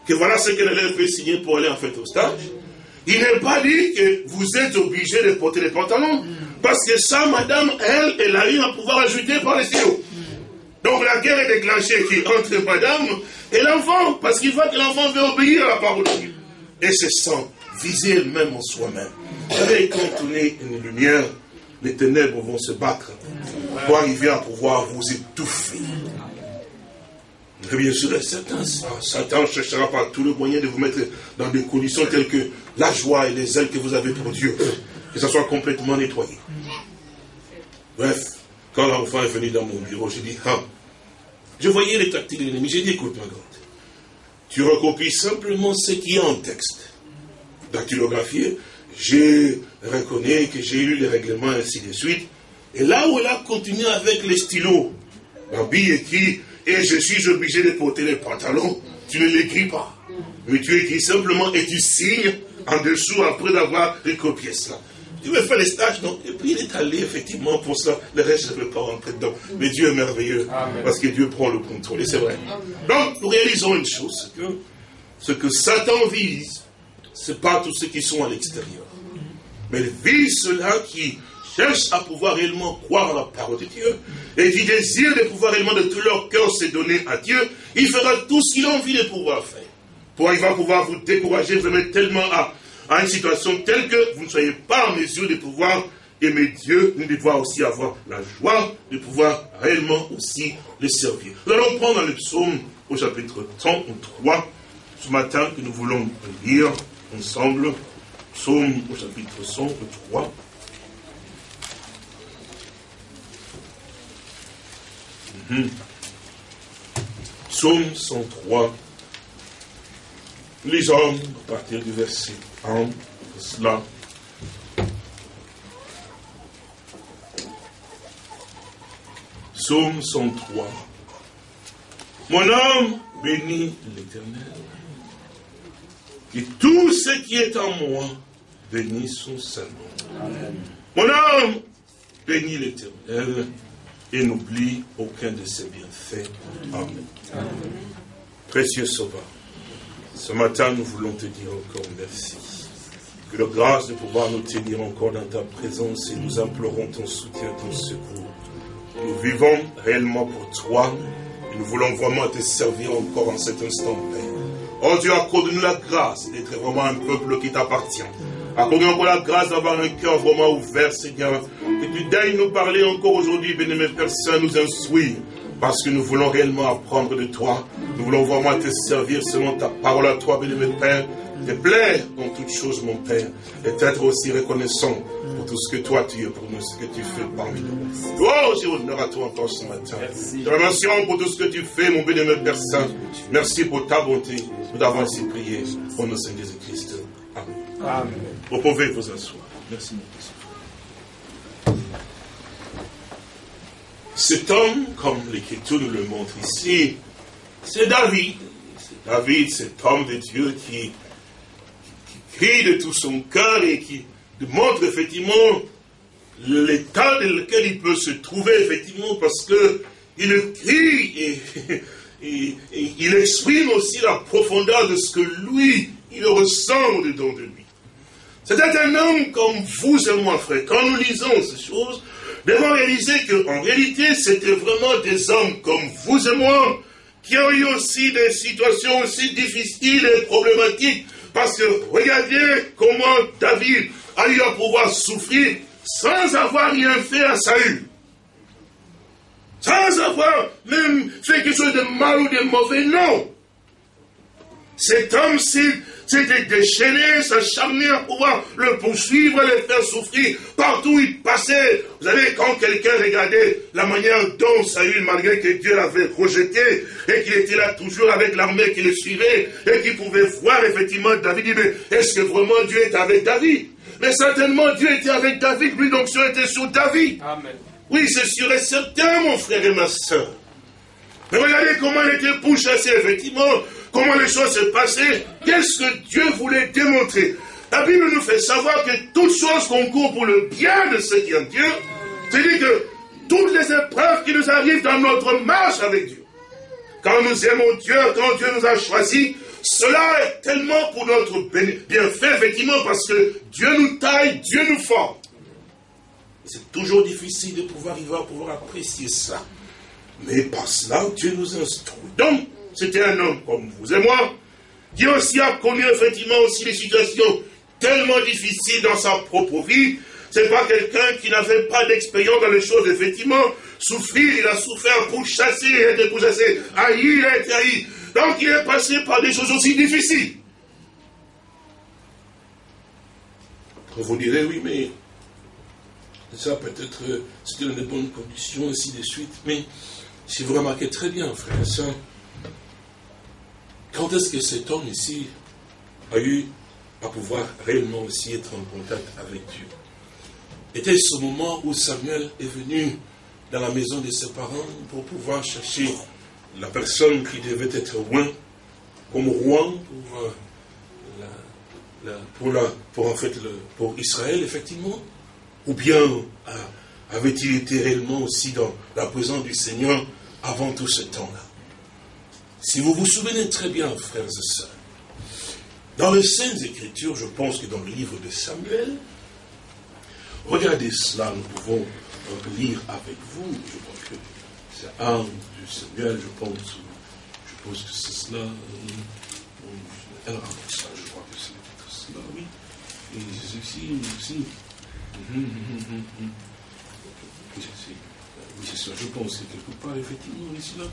que voilà ce que l'élève peut signer pour aller en fait au stage. Il n'est pas dit que vous êtes obligé de porter les pantalons. Parce que ça, madame, elle, elle a rien à pouvoir ajouter par les stylos. Donc la guerre est déclenchée entre madame et l'enfant. Parce qu'il faut que l'enfant veut obéir à la parole de Dieu. Et c'est sans viser elle-même en soi-même. Vous savez, quand on est une lumière, les ténèbres vont se battre pour arriver à pouvoir vous étouffer. Et bien sûr, Satan, Satan cherchera par tous les moyens de vous mettre dans des conditions telles que la joie et les ailes que vous avez pour Dieu, que ça soit complètement nettoyé. Bref, quand l'enfant est venu dans mon bureau, j'ai dit, ah, je voyais les tactiques de l'ennemi, j'ai dit, écoute ma grande, tu recopies simplement ce qui est en texte. Dactylographié, je reconnais que j'ai lu les règlements, ainsi de suite. Et là où elle a continué avec les stylos, Barbie écrit et je suis obligé de porter les pantalons, tu ne l'écris pas. Mais tu écris simplement et tu signes en dessous après d'avoir recopié cela. Tu veux faire les stages, non Et puis il est allé effectivement pour ça. Le reste, je ne veux pas rentrer dedans. Mais Dieu est merveilleux parce que Dieu prend le contrôle. Et c'est vrai. Donc, nous réalisons une chose que ce que Satan vise, ce n'est pas tous ceux qui sont à l'extérieur. Mais il vise ceux-là qui cherchent à pouvoir réellement croire à la parole de Dieu et qui désirent de pouvoir réellement de tout leur cœur se donner à Dieu, il fera tout ce qu'il a envie de pouvoir faire. Pour il va pouvoir vous décourager, vous mettre tellement à, une situation telle que vous ne soyez pas en mesure de pouvoir aimer Dieu, mais de pouvoir aussi avoir la joie de pouvoir réellement aussi le servir. Nous allons prendre le psaume au chapitre 33, ce matin que nous voulons lire ensemble. Psaume au chapitre 103. Mmh. Psaume 103. Les hommes, à partir du verset 1, cela. Psaume 103. Mon âme bénit l'Éternel. Et tout ce qui est en moi bénis son nom. Mon âme, bénis l'éternel et n'oublie aucun de ses bienfaits. Amen. Précieux Sauveur, ce matin nous voulons te dire encore merci. Que la grâce de pouvoir nous tenir encore dans ta présence et nous implorons ton soutien, ton secours. Nous vivons réellement pour toi et nous voulons vraiment te servir encore en cet instant, Père. Oh Dieu, accorde-nous la grâce d'être vraiment un peuple qui t'appartient. Accorde-nous encore la grâce d'avoir un cœur vraiment ouvert, Seigneur. Que tu daignes nous parler encore aujourd'hui, bénémoine Père Saint, nous instruire. Parce que nous voulons réellement apprendre de toi. Nous voulons vraiment te servir selon ta parole à toi, bénémoine Père. Te plaire dans toutes choses, mon Père. Et être aussi reconnaissant pour tout ce que toi tu es pour nous, ce que tu fais parmi nous. Oh, j'ai honneur à toi encore ce matin. Te remercions pour tout ce que tu fais, mon bénémoine Père Saint. Merci pour ta bonté. Nous avons ainsi prié au nom de Jésus-Christ. Amen. Vous pouvez vous asseoir. Merci, mon. Cet homme, comme l'Écriture nous le montre ici, c'est David. C'est David, cet homme de Dieu qui, qui, crie de tout son cœur et qui montre effectivement l'état dans lequel il peut se trouver, effectivement, parce que il crie et, et, et, il exprime aussi la profondeur de ce que lui, il ressent au-dedans de lui. C'était un homme comme vous et moi, frère. Quand nous lisons ces choses, devons réaliser qu'en réalité, c'était vraiment des hommes comme vous et moi, qui ont eu aussi des situations aussi difficiles et problématiques. Parce que regardez comment David a eu à pouvoir souffrir sans avoir rien fait à Saül. Sans avoir même fait quelque chose de mal ou de mauvais, non. Cet homme, s'était déchaîné, s'acharné à pouvoir le poursuivre, le faire souffrir. Partout où il passait, vous savez, quand quelqu'un regardait la manière dont Saül, malgré que Dieu l'avait rejeté, et qu'il était là toujours avec l'armée qui le suivait, et qu'il pouvait voir effectivement David, dit, mais est-ce que vraiment Dieu est avec David? Mais certainement Dieu était avec David, lui donc Dieu était sur David. Amen. Oui, c'est sûr et certain, mon frère et ma soeur. Mais regardez comment il était pourchassé, effectivement, comment les choses se passaient, qu'est-ce que Dieu voulait démontrer. La Bible nous fait savoir que toutes choses concourent pour le bien de ceux qui aiment Dieu. C'est-à-dire que toutes les épreuves qui nous arrivent dans notre marche avec Dieu, quand nous aimons Dieu, quand Dieu nous a choisis, cela est tellement pour notre bienfait, effectivement, parce que Dieu nous taille, Dieu nous forme. C'est toujours difficile de pouvoir arriver à pouvoir apprécier ça. Mais par cela, Dieu nous instruit. Donc, c'était un homme comme vous et moi, qui aussi a connu effectivement aussi des situations tellement difficiles dans sa propre vie. C'est pas quelqu'un qui n'avait pas d'expérience dans les choses, effectivement. Souffrir, il a souffert pour chasser, il a été pour. Haï, il a été haï. Donc il est passé par des choses aussi difficiles. Vous direz, oui, mais ça peut-être, c'était dans de bonnes conditions, ainsi de suite. Mais si vous remarquez très bien, frère et quand est-ce que cet homme ici a eu à pouvoir réellement aussi être en contact avec Dieu? Était-ce au moment où Samuel est venu dans la maison de ses parents pour pouvoir chercher la personne qui devait être roi, comme roi pour Israël, effectivement? Ou bien euh, avait-il été réellement aussi dans la présence du Seigneur avant tout ce temps-là? Si vous vous souvenez très bien, frères et sœurs, dans les Saintes Écritures, je pense que dans le livre de Samuel, regardez cela, nous pouvons lire avec vous, je crois que c'est un du Samuel, je pense, je pense que c'est cela, alors, ça, je crois que c'est cela, oui, et ceci aussi, oui, c'est ça, je pense que quelque part, effectivement, ici, là,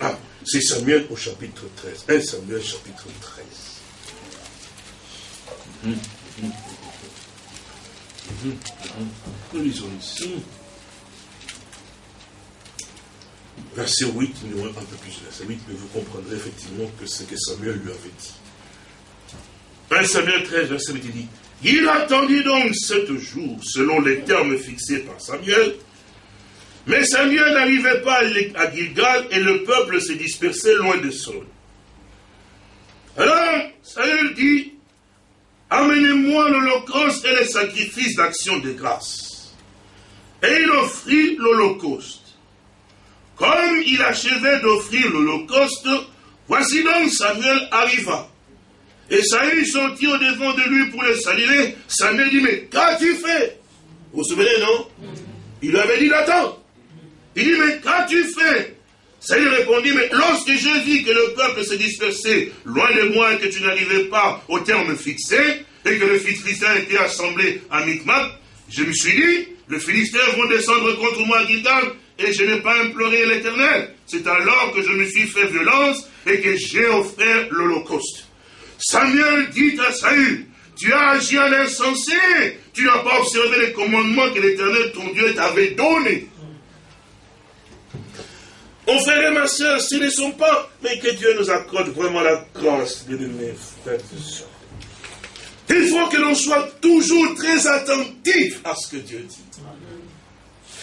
ah, c'est Samuel au chapitre 13. 1 Samuel chapitre 13. Nous lisons ici. Verset 8, nous un peu plus verset 8, mais vous comprendrez effectivement que c'est que Samuel lui avait dit. 1 Samuel 13, verset 8, il dit il attendit donc sept jours, selon les termes fixés par Samuel. Mais Samuel n'arrivait pas à Gilgal et le peuple se dispersait loin de Saul. Alors, Saül dit, amenez-moi l'holocauste et les sacrifices d'action de grâce. Et il offrit l'holocauste. Comme il achevait d'offrir l'holocauste, voici donc Samuel arriva. Et Saül sortit au devant de lui pour le saluer. Samuel dit, mais qu'as-tu fait? Vous vous souvenez, non? Il avait dit d'attendre. Il dit, mais qu'as-tu fait? Saül répondit, mais lorsque je vis que le peuple se dispersait loin de moi et que tu n'arrivais pas au terme fixé, et que le Philistin était assemblé à Micmac, je me suis dit, le Philistin vont descendre contre moi à Gilgal, et je n'ai pas imploré l'Éternel. C'est alors que je me suis fait violence et que j'ai offert l'Holocauste. Samuel dit à Saül, tu as agi en insensé, tu n'as pas observé les commandements que l'Éternel, ton Dieu, t'avait donnés. Mon frère et ma soeur, ce ne sont pas, mais que Dieu nous accorde vraiment la grâce, de mes frères et. Il faut que l'on soit toujours très attentif à ce que Dieu dit.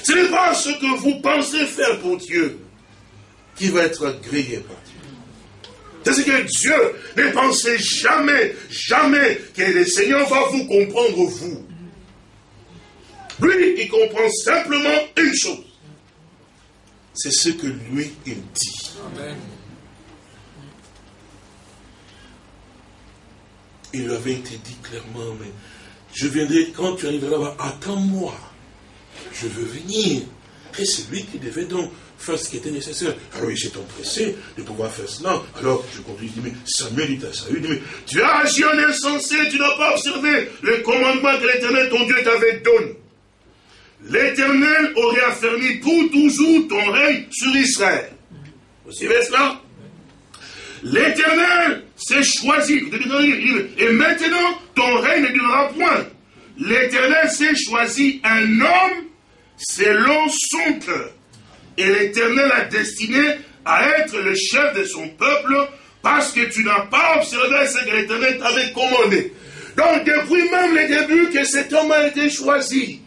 Ce n'est pas ce que vous pensez faire pour Dieu qui va être agréé par Dieu. C'est ce que Dieu ne pensait jamais, jamais que le Seigneur va vous comprendre, vous. Lui, il comprend simplement une chose. C'est ce que lui, il dit. Il avait été dit clairement, mais je viendrai quand tu arriveras là-bas, attends-moi je veux venir. Et c'est lui qui devait donc faire ce qui était nécessaire. Alors il s'est empressé de pouvoir faire cela. Alors je continue, dit, mais Samuel dit à Saül, mais tu as agi en insensé, tu n'as pas observé le commandement que l'Éternel, ton Dieu, t'avait donné. L'Éternel aurait affermi pour toujours ton règne sur Israël. Vous suivez cela? L'Éternel s'est choisi. Et maintenant, ton règne ne durera point. L'Éternel s'est choisi un homme selon son cœur. Et l'Éternel a destiné à être le chef de son peuple parce que tu n'as pas observé ce que l'Éternel t'avait commandé. Donc depuis même le début que cet homme a été choisi,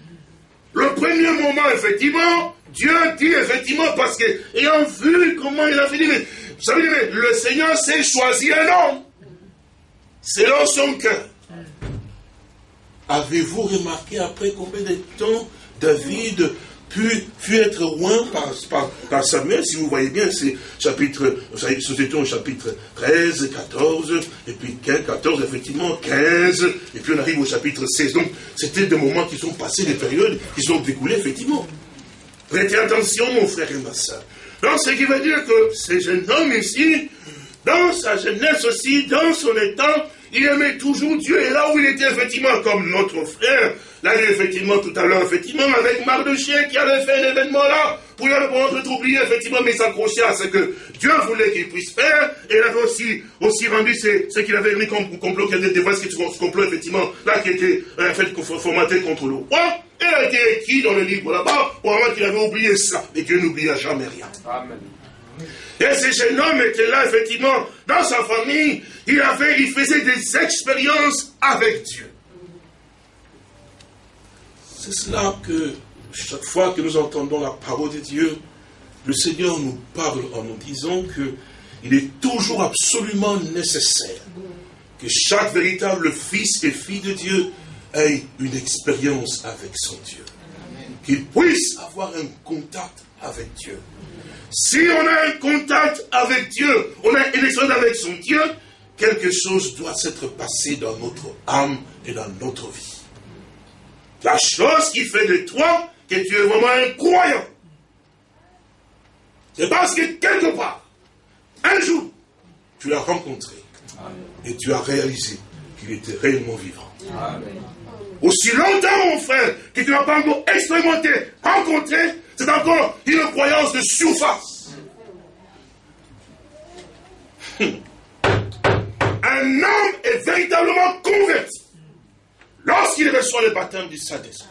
le premier moment, effectivement, Dieu dit effectivement, parce que, ayant vu comment il a mais, vous savez, le Seigneur s'est choisi un homme, selon son cœur. Avez-vous remarqué après combien de temps David pu, être loin par, par, Samuel, si vous voyez bien, c'est chapitre, c'était au chapitre 13, 14, et puis 15, 14, effectivement, 15, et puis on arrive au chapitre 16. Donc, c'était des moments qui sont passés, des périodes qui sont découlées, effectivement. Prêtez attention, mon frère et ma soeur. Donc, ce qui veut dire que ce jeune homme ici, dans sa jeunesse aussi, dans son état, il aimait toujours Dieu. Et là où il était effectivement comme notre frère, là il est effectivement tout à l'heure, effectivement, avec Mardochien qui avait fait un événement là, pour lui être oublié, effectivement, mais s'accrocher à ce que Dieu voulait qu'il puisse faire. Et il avait aussi, aussi rendu ce, qu'il avait mis comme complot, qu'il avait dévoilé ce complot, effectivement, là qui était en euh, fait formaté contre le roi. Et il a été écrit dans le livre là-bas, pour voir qu'il avait oublié ça. Mais Dieu n'oublia jamais rien. Amen. Et ce jeune homme était là, effectivement, dans sa famille, il, avait, il faisait des expériences avec Dieu. C'est cela que chaque fois que nous entendons la parole de Dieu, le Seigneur nous parle en nous disant qu'il est toujours absolument nécessaire que chaque véritable fils et fille de Dieu ait une expérience avec son Dieu. Qu'il puisse avoir un contact avec Dieu. Si on a un contact avec Dieu, on a une expérience avec son Dieu, quelque chose doit s'être passé dans notre âme et dans notre vie. La chose qui fait de toi que tu es vraiment un croyant. C'est parce que quelque part, un jour, tu l'as rencontré et tu as réalisé qu'il était réellement vivant. Aussi longtemps, mon frère, que tu n'as pas encore expérimenté, rencontré, c'est encore une croyance de surface. Un homme est véritablement converti lorsqu'il reçoit le baptême du Saint-Esprit.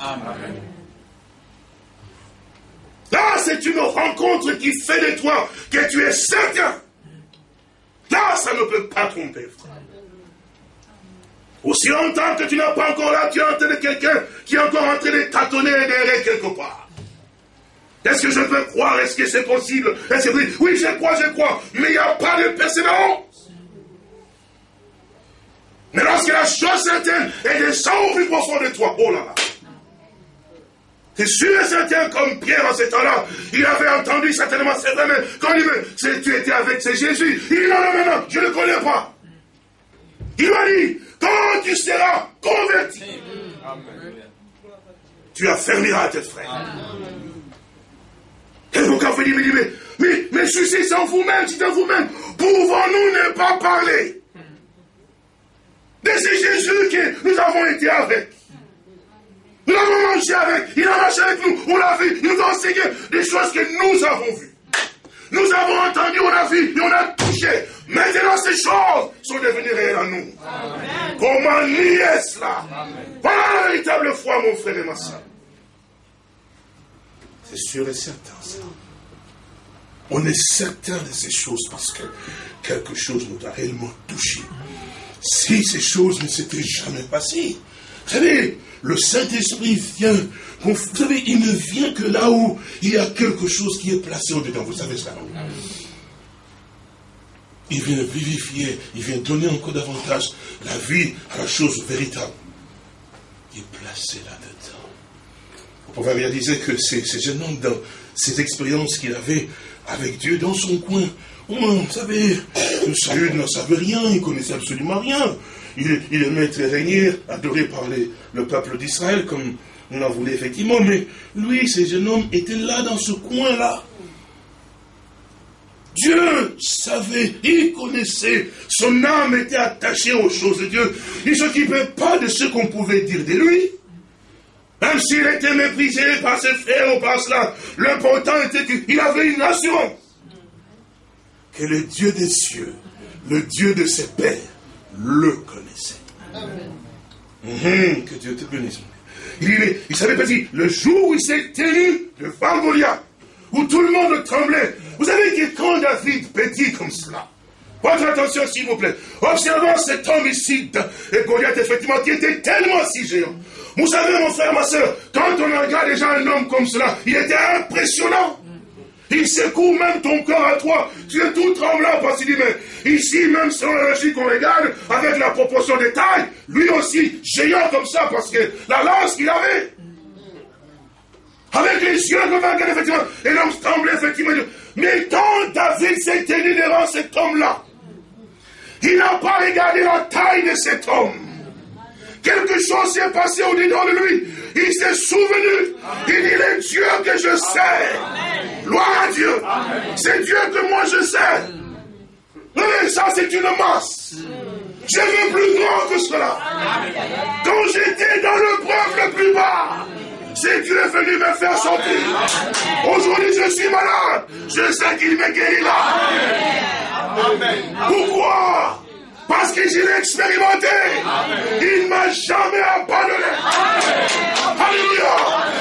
Là, c'est une rencontre qui fait de toi que tu es certain. Là, ça ne peut pas tromper, frère. Aussi longtemps que tu n'as pas encore là, tu es en train de quelqu'un qui est encore en train de tâtonner derrière quelque part. Est-ce que je peux croire? Est-ce que c'est possible? Est-ce que oui, je crois, je crois, mais il n'y a pas de persévérance. Mais lorsque la chose certaine est descend au plus profond de toi, oh là là, c'est sûr et certain, comme Pierre en ce temps-là, il avait entendu certainement, mais quand il dit, tu étais avec c'est Jésus, il dit non, non, non, non, je ne le connais pas. Il m'a dit, quand tu seras converti, tu affermiras tes frères. Et pourquoi vous dites, mais, mais, mais, mais en vous-même, c'est en vous-même, pouvons-nous ne pas parler? De ce Jésus que nous avons été avec nous l'avons mangé avec, il a marché avec nous, on l'a vu, il nous a enseigné des choses que nous avons vues. Nous avons entendu, on a vu, et on a touché. Maintenant, ces choses sont devenues réelles à nous. Comment nier cela? Voilà la véritable foi, mon frère et ma soeur. C'est sûr et certain, ça. On est certain de ces choses parce que quelque chose nous a réellement touché. Si ces choses ne s'étaient jamais passées, vous savez, le Saint-Esprit vient, vous savez, il ne vient que là où il y a quelque chose qui est placé au-dedans. Vous savez ça, Il vient vivifier, il vient donner encore davantage la vie à la chose véritable. Il est placé là-dedans. Le proverbe disait que ces, ces jeunes hommes, dans ces expériences qu'il avait avec Dieu dans son coin, vous savez, le salut ne savait rien, il connaissait absolument rien. Il, aimait être régné, adoré par le peuple d'Israël, comme on en voulait effectivement, mais lui, ces jeunes hommes étaient là dans ce coin-là. Dieu savait, il connaissait, son âme était attachée aux choses de Dieu. Il ne s'occupait pas de ce qu'on pouvait dire de lui. Même s'il était méprisé par ses frères ou par cela, l'important était qu'il avait une assurance que le Dieu des cieux, le Dieu de ses pères, le connaissait. Mhm, que Dieu te bénisse. Il, il savait pas dire, le jour où il s'est tenu devant Goliath, où tout le monde tremblait. Vous savez que quand David petit comme cela, votre attention s'il vous plaît, observant cet homme ici, et Goliath effectivement, qui était tellement si géant. Vous savez mon frère, ma soeur, quand on regarde déjà un homme comme cela, il était impressionnant. Il secoue même ton corps à toi. Tu es tout tremblant parce qu'il dit, mais ici, même selon la logique qu'on regarde, avec la proportion des tailles, lui aussi, géant comme ça, parce que la lance qu'il avait, avec les yeux comme effectivement, et l'homme tremblait effectivement. Mais quand David s'est tenu devant cet homme-là, il n'a pas regardé la taille de cet homme. Quelque chose s'est passé au-dedans de lui. Il s'est souvenu. Il dit, le Dieu que je sais. Gloire à Dieu. C'est Dieu que moi je sais. Mais ça, c'est une masse. Je veux plus grand que cela. Quand j'étais dans le preuve le plus bas, c'est Dieu est venu me faire sortir. Aujourd'hui, je suis malade. Je sais qu'il me guérira. Pourquoi? Parce que je l'ai expérimenté. Il ne m'a jamais abandonné. Alléluia.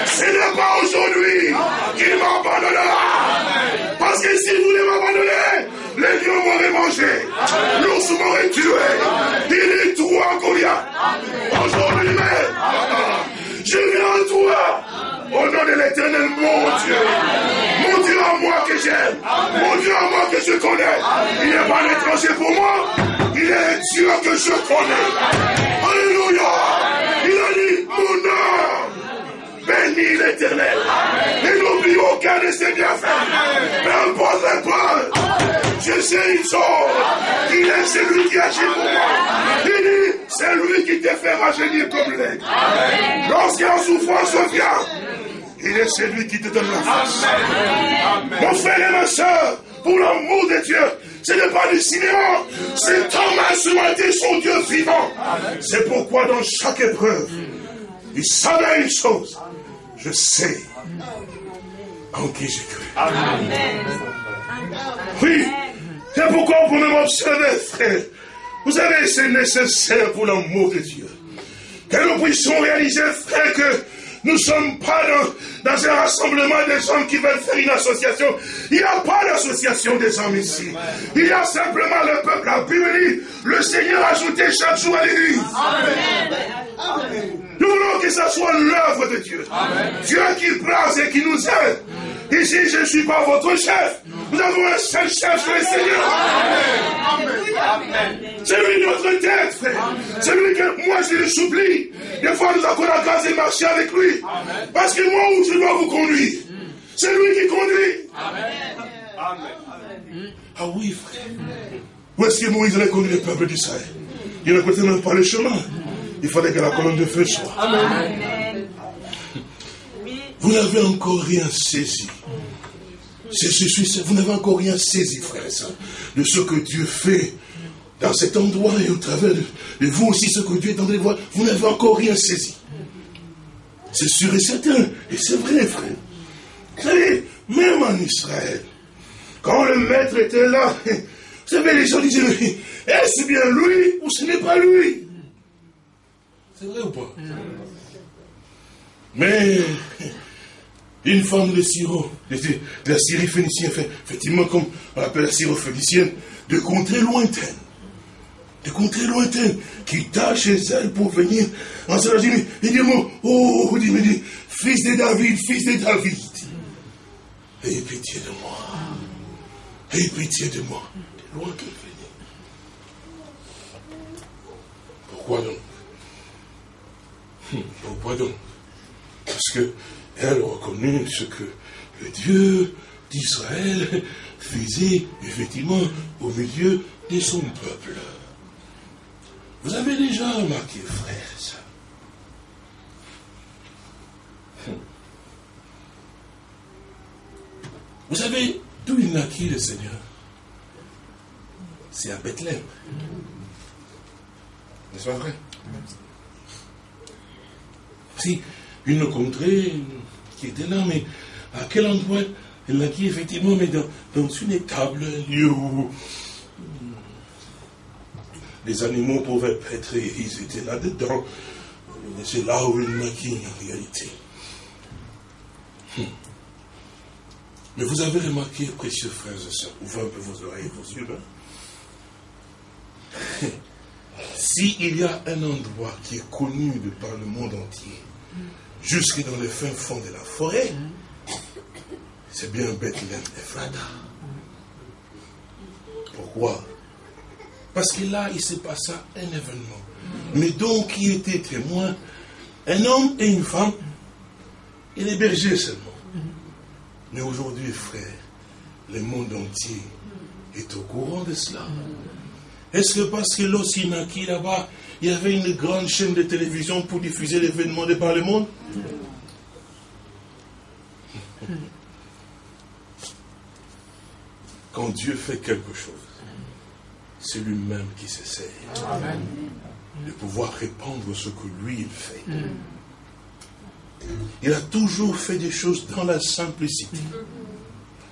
Ce n'est pas aujourd'hui qu'il m'abandonnera. Parce que si vous voulez m'abandonner, les lions m'auraient mangé. L'ours m'aurait tué. Il est toi, Goliath. Aujourd'hui même, je viens à toi. Au nom de l'éternel, mon Dieu. Mon Dieu à moi que j'aime. Mon Dieu à moi que je connais. Il n'est pas un étranger pour moi. Il est Dieu que je connais. Alléluia. Il a dit, mon âme, bénis l'éternel. Et n'oublie aucun de ses bienfaits. Peu importe le Je sais une chose. Il est celui qui agit pour moi. Il dit, c'est lui qui te fait rajeunir comme l'aigle. Lorsqu'il y a souffrance vient, il est celui qui te donne la force. Mon frère et ma soeur, pour l'amour de Dieu, ce n'est pas du cinéma. C'est Thomas matin, son Dieu vivant. C'est pourquoi dans chaque épreuve, il savait une chose. Je sais en qui j'ai cru. Oui, c'est pourquoi vous pouvez m'observer, frère. Vous savez, c'est nécessaire pour l'amour de Dieu. Que nous puissions réaliser, frère, que nous ne sommes pas dans, un rassemblement des hommes qui veulent faire une association. Il n'y a pas d'association des hommes ici. Il y a simplement le peuple. La Bible le Seigneur a ajouté chaque jour à l'église. Nous voulons que ça soit l'œuvre de Dieu. Dieu qui place et qui nous aide. Ici, je ne suis pas votre chef. Nous avons un seul chef, c'est le Seigneur. C'est lui notre tête, frère. C'est lui que moi je le supplie. Des fois, nous avons la grâce de marcher avec lui. Parce que moi, où je dois vous conduire C'est lui qui conduit. Ah oui, frère. Où est-ce que Moïse allait conduire le peuple d'Israël? Il ne connaissait même pas le chemin. Il fallait que la colonne de feu soit. Amen. Vous n'avez encore rien saisi. Vous n'avez encore rien saisi, frère et de ce que Dieu fait dans cet endroit et au travers de, vous aussi, ce que Dieu est en train de voir. Vous n'avez encore rien saisi. C'est sûr et certain. Et c'est vrai, frère. Vous savez, même en Israël, quand le maître était là, vous savez, les gens disaient, est-ce bien lui ou ce n'est pas lui? C'est vrai ou pas? Mais une femme de Syro, de, la Syrie phénicienne, effectivement, comme on appelle la Syrie phénicienne, de contrées lointaines, de contrées lointaines, qui tâche chez elle pour venir. En se dit, il dit, oh, il dit, fils de David, fils de David, ayez pitié de moi, ayez pitié de moi, de loin qu'elle venait. Pourquoi donc? Pourquoi donc? Parce que elle reconnut ce que le Dieu d'Israël faisait effectivement au milieu de son peuple. Vous avez déjà remarqué, frère, ça Vous savez d'où il naquit le Seigneur? C'est à Bethléem. N'est-ce pas vrai? Si une contrée qui était là, mais à quel endroit Elle l'a dit effectivement, mais dans, une étable, un lieu où les animaux pouvaient être, ils étaient là-dedans. C'est là où il naquit en réalité. Hmm. Mais vous avez remarqué, précieux frères et sœurs, ouvrez un peu vos oreilles et vos yeux, hein? S'il y a un endroit qui est connu de par le monde entier, jusque dans les fins fonds de la forêt, c'est bien Bethléem Frada. Pourquoi? Parce que là, il s'est passé un événement. Mais donc, qui était témoin? Un homme et une femme et les bergers seulement. Mais aujourd'hui, frère, le monde entier est au courant de cela. Est-ce que parce que l'Ossinaki là-bas, il y avait une grande chaîne de télévision pour diffuser l'événement de par le monde Quand Dieu fait quelque chose, c'est lui-même qui s'essaye de pouvoir répandre ce que lui il fait. Il a toujours fait des choses dans la simplicité.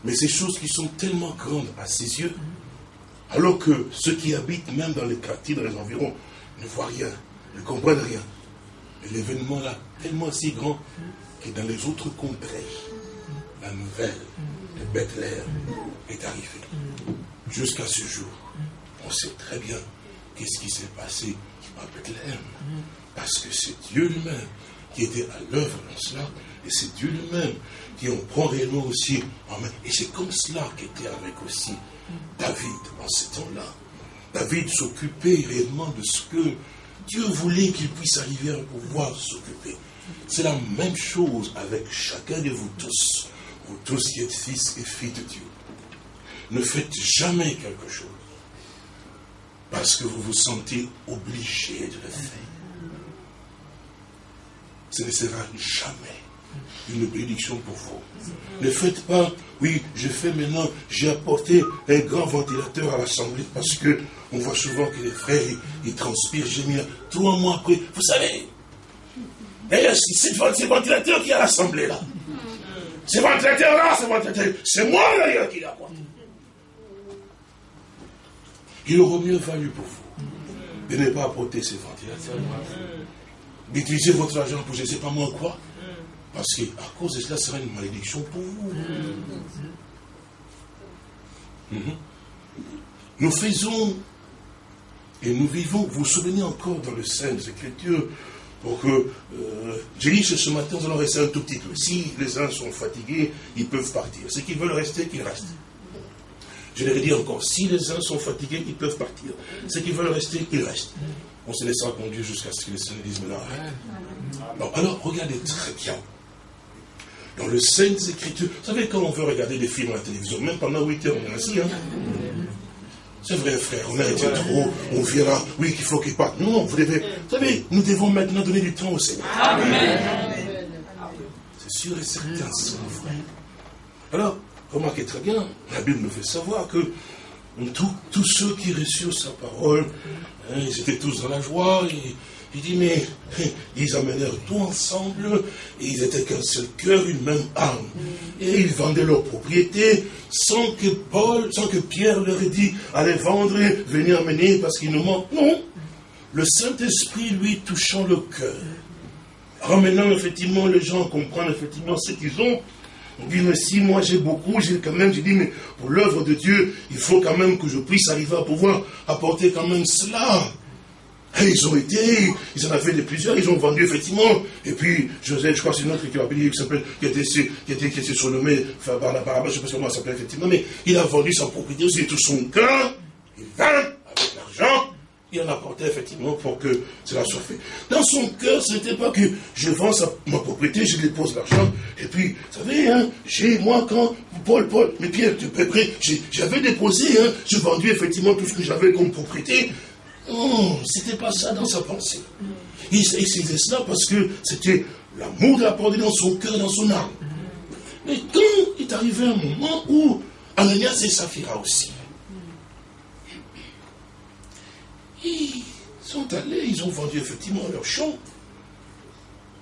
Mais ces choses qui sont tellement grandes à ses yeux, alors que ceux qui habitent même dans les quartiers, dans les environs, ne voient rien, ne comprennent rien. Mais l'événement là, tellement si grand que dans les autres contrées, la nouvelle de Bethléem est arrivée. Jusqu'à ce jour, on sait très bien qu'est-ce qui s'est passé à Bethléem. Parce que c'est Dieu lui-même qui était à l'œuvre dans cela, et c'est Dieu lui-même qui en prend réellement aussi en main. Et c'est comme cela qu'était avec aussi David en ce temps-là. David s'occupait réellement de ce que Dieu voulait qu'il puisse arriver à pouvoir s'occuper. C'est la même chose avec chacun de vous tous, vous tous qui êtes fils et filles de Dieu. Ne faites jamais quelque chose parce que vous vous sentez obligé de le faire. Ce ne sera jamais une bénédiction pour vous. Ne faites pas, oui, je fais maintenant, j'ai apporté un grand ventilateur à l'Assemblée parce que on voit souvent que les frères, ils, transpirent. J'ai mis trois mois après, vous savez, d'ailleurs, c'est ce ventilateur qui est à l'Assemblée là. Ce ventilateur-là, ce ventilateur, c'est moi d'ailleurs qui l'a apporté. Il aurait mieux fallu pour vous de ne pas apporter ce ventilateur. D'utiliser votre argent pour je ne sais pas moi quoi. Parce qu'à cause de cela, ce sera une malédiction pour vous. Mhm. Nous faisons et nous vivons, vous vous souvenez encore dans le Saint des Écritures, pour que... Euh, J'ai dit ce matin, nous allons rester un tout petit peu. Si les uns sont fatigués, ils peuvent partir. Ceux qui veulent rester, qu'ils restent. Je vais dire encore, si les uns sont fatigués, ils peuvent partir. Ceux qui veulent rester, qu'ils restent. On se laissera conduire jusqu'à ce que les Seigneur disent, maintenant alors, regardez très bien. Dans le Saintes Écritures, vous savez, quand on veut regarder des films à la télévision, même pendant 8 heures, on est assis, hein c'est vrai, frère, on a été trop, on verra, oui, qu'il faut qu'il parte. Non, vous devez, vous savez, nous devons maintenant donner du temps au Seigneur. Amen. C'est sûr et certain, c'est mon frère. Alors, remarquez très bien, la Bible nous fait savoir que tous ceux qui reçurent sa parole, hein, ils étaient tous dans la joie, et, il dit, mais ils amenèrent tout ensemble, et ils étaient qu'un seul cœur, une même âme. Et ils vendaient leurs propriétés sans que Paul, sans que Pierre leur ait dit, allez vendre, venez amener parce qu'il nous manque. Non. Le Saint-Esprit, lui, touchant le cœur, ramenant effectivement les gens à comprendre effectivement ce qu'ils ont, on dit, mais si moi j'ai beaucoup, j'ai quand même, j'ai dit, mais pour l'œuvre de Dieu, il faut quand même que je puisse arriver à pouvoir apporter quand même cela. Et ils ont été, ils en avaient de plusieurs, ils ont vendu effectivement. Et puis, Joseph, je crois que c'est une autre qui, qui s'appelle, qui était, qui était, qui était surnommé Barnabas, je ne sais pas comment s'appelle effectivement, mais il a vendu sa propriété aussi, tout son cœur, il vend avec l'argent, il en apportait effectivement pour que cela soit fait. Dans son cœur, ce n'était pas que je vends ma propriété, je dépose l'argent, et puis, vous savez, hein, j'ai, moi, quand, Paul, Paul, mais Pierre, tu peux près, j'avais déposé, hein, j'ai vendu effectivement tout ce que j'avais comme propriété, non, c'était pas ça dans sa pensée. Il, faisait cela parce que c'était l'amour de la parole dans son cœur, dans son âme. Mais quand il est arrivé un moment où Ananias et Saphira aussi, ils sont allés, ils ont vendu effectivement leur champ.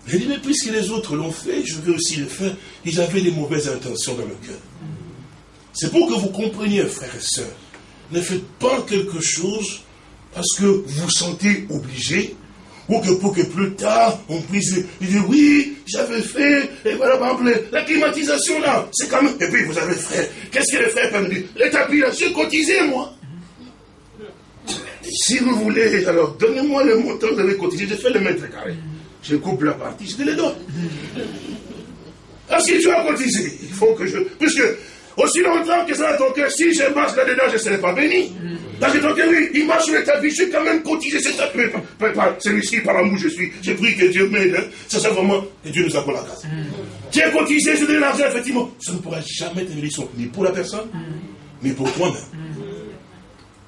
J'ai dit, mais puisque les autres l'ont fait, je veux aussi le faire. Ils avaient des mauvaises intentions dans le cœur. C'est pour que vous compreniez, frères et sœurs, ne faites pas quelque chose parce que vous sentez obligé, ou que pour que plus tard, on puisse dire, oui, j'avais fait, et voilà, par exemple, la climatisation là, c'est quand même, et puis vous avez frère, qu'est-ce que les frères peuvent me dire? Les tapis là, j'ai cotisé, moi. Si vous voulez, alors donnez-moi le montant de les cotiser, je fais le mètre carré. Je coupe la partie, je te les donne. Ah, si tu as cotisé, il faut que je. Puisque aussi longtemps que ça dans ton cœur, si je marche là-dedans, je ne serai pas béni. Parce que ton cœur, oui, il marche sur le tapis, je suis quand même cotisé, c'est ça. Celui-ci, par l'amour, je suis. J'ai pris que Dieu m'aide. Hein. Ça, c'est vraiment que Dieu nous a pour la grâce. Tu es cotisé, je donne l'argent, effectivement. Ça ne pourra jamais être une bénédiction, ni pour la personne, ni pour toi-même.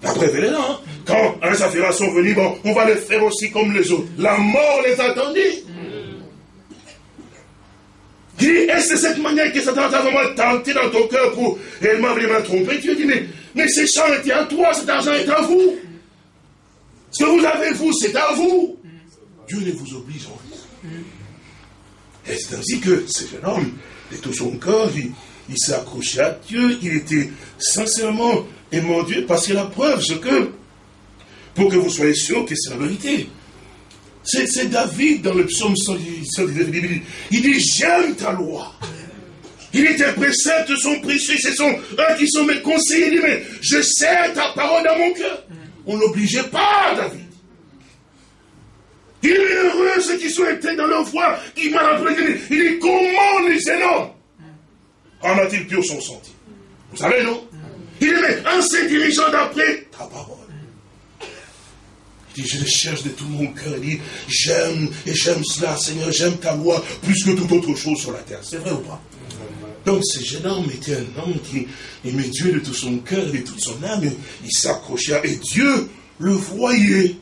La preuve, elle est là. Hein. Quand un affaires sont venus, bon, on va les faire aussi comme les autres. La mort les attendait. Dis, est-ce de cette manière que Satan t'a vraiment tenté dans ton cœur pour réellement vraiment tromper? Tu dis, mais, mais ces champs étaient à toi, cet argent est à vous. Ce que vous avez, vous, c'est à vous. Dieu ne vous oblige en rien. Et c'est ainsi que ce jeune homme, de tout son corps, il, s'est accroché à Dieu, il était sincèrement aimant Dieu, parce que la preuve, c'est que, pour que vous soyez sûr que c'est la vérité, c'est David dans le psaume 119, il dit, j'aime ta loi. Il dit, tes préceptes sont précieux, ce sont eux qui sont mes conseillers. Il dit, mais je sais ta parole dans mon cœur. On n'obligeait pas David. Il est heureux ceux qui sont éteints dans leur foi, qui m'a rappelé. Il dit, comment les énormes en a-t-il pur son sentier Vous savez, non? Il dit, mais en se dirigeant d'après ta parole je le cherche de tout mon cœur. Il dit, j'aime et j'aime cela, Seigneur, j'aime ta loi plus que toute autre chose sur la terre. C'est vrai ou pas? Donc ce jeune homme était un homme qui aimait Dieu de tout son cœur et de toute son âme. Il s'accrochait et Dieu le voyait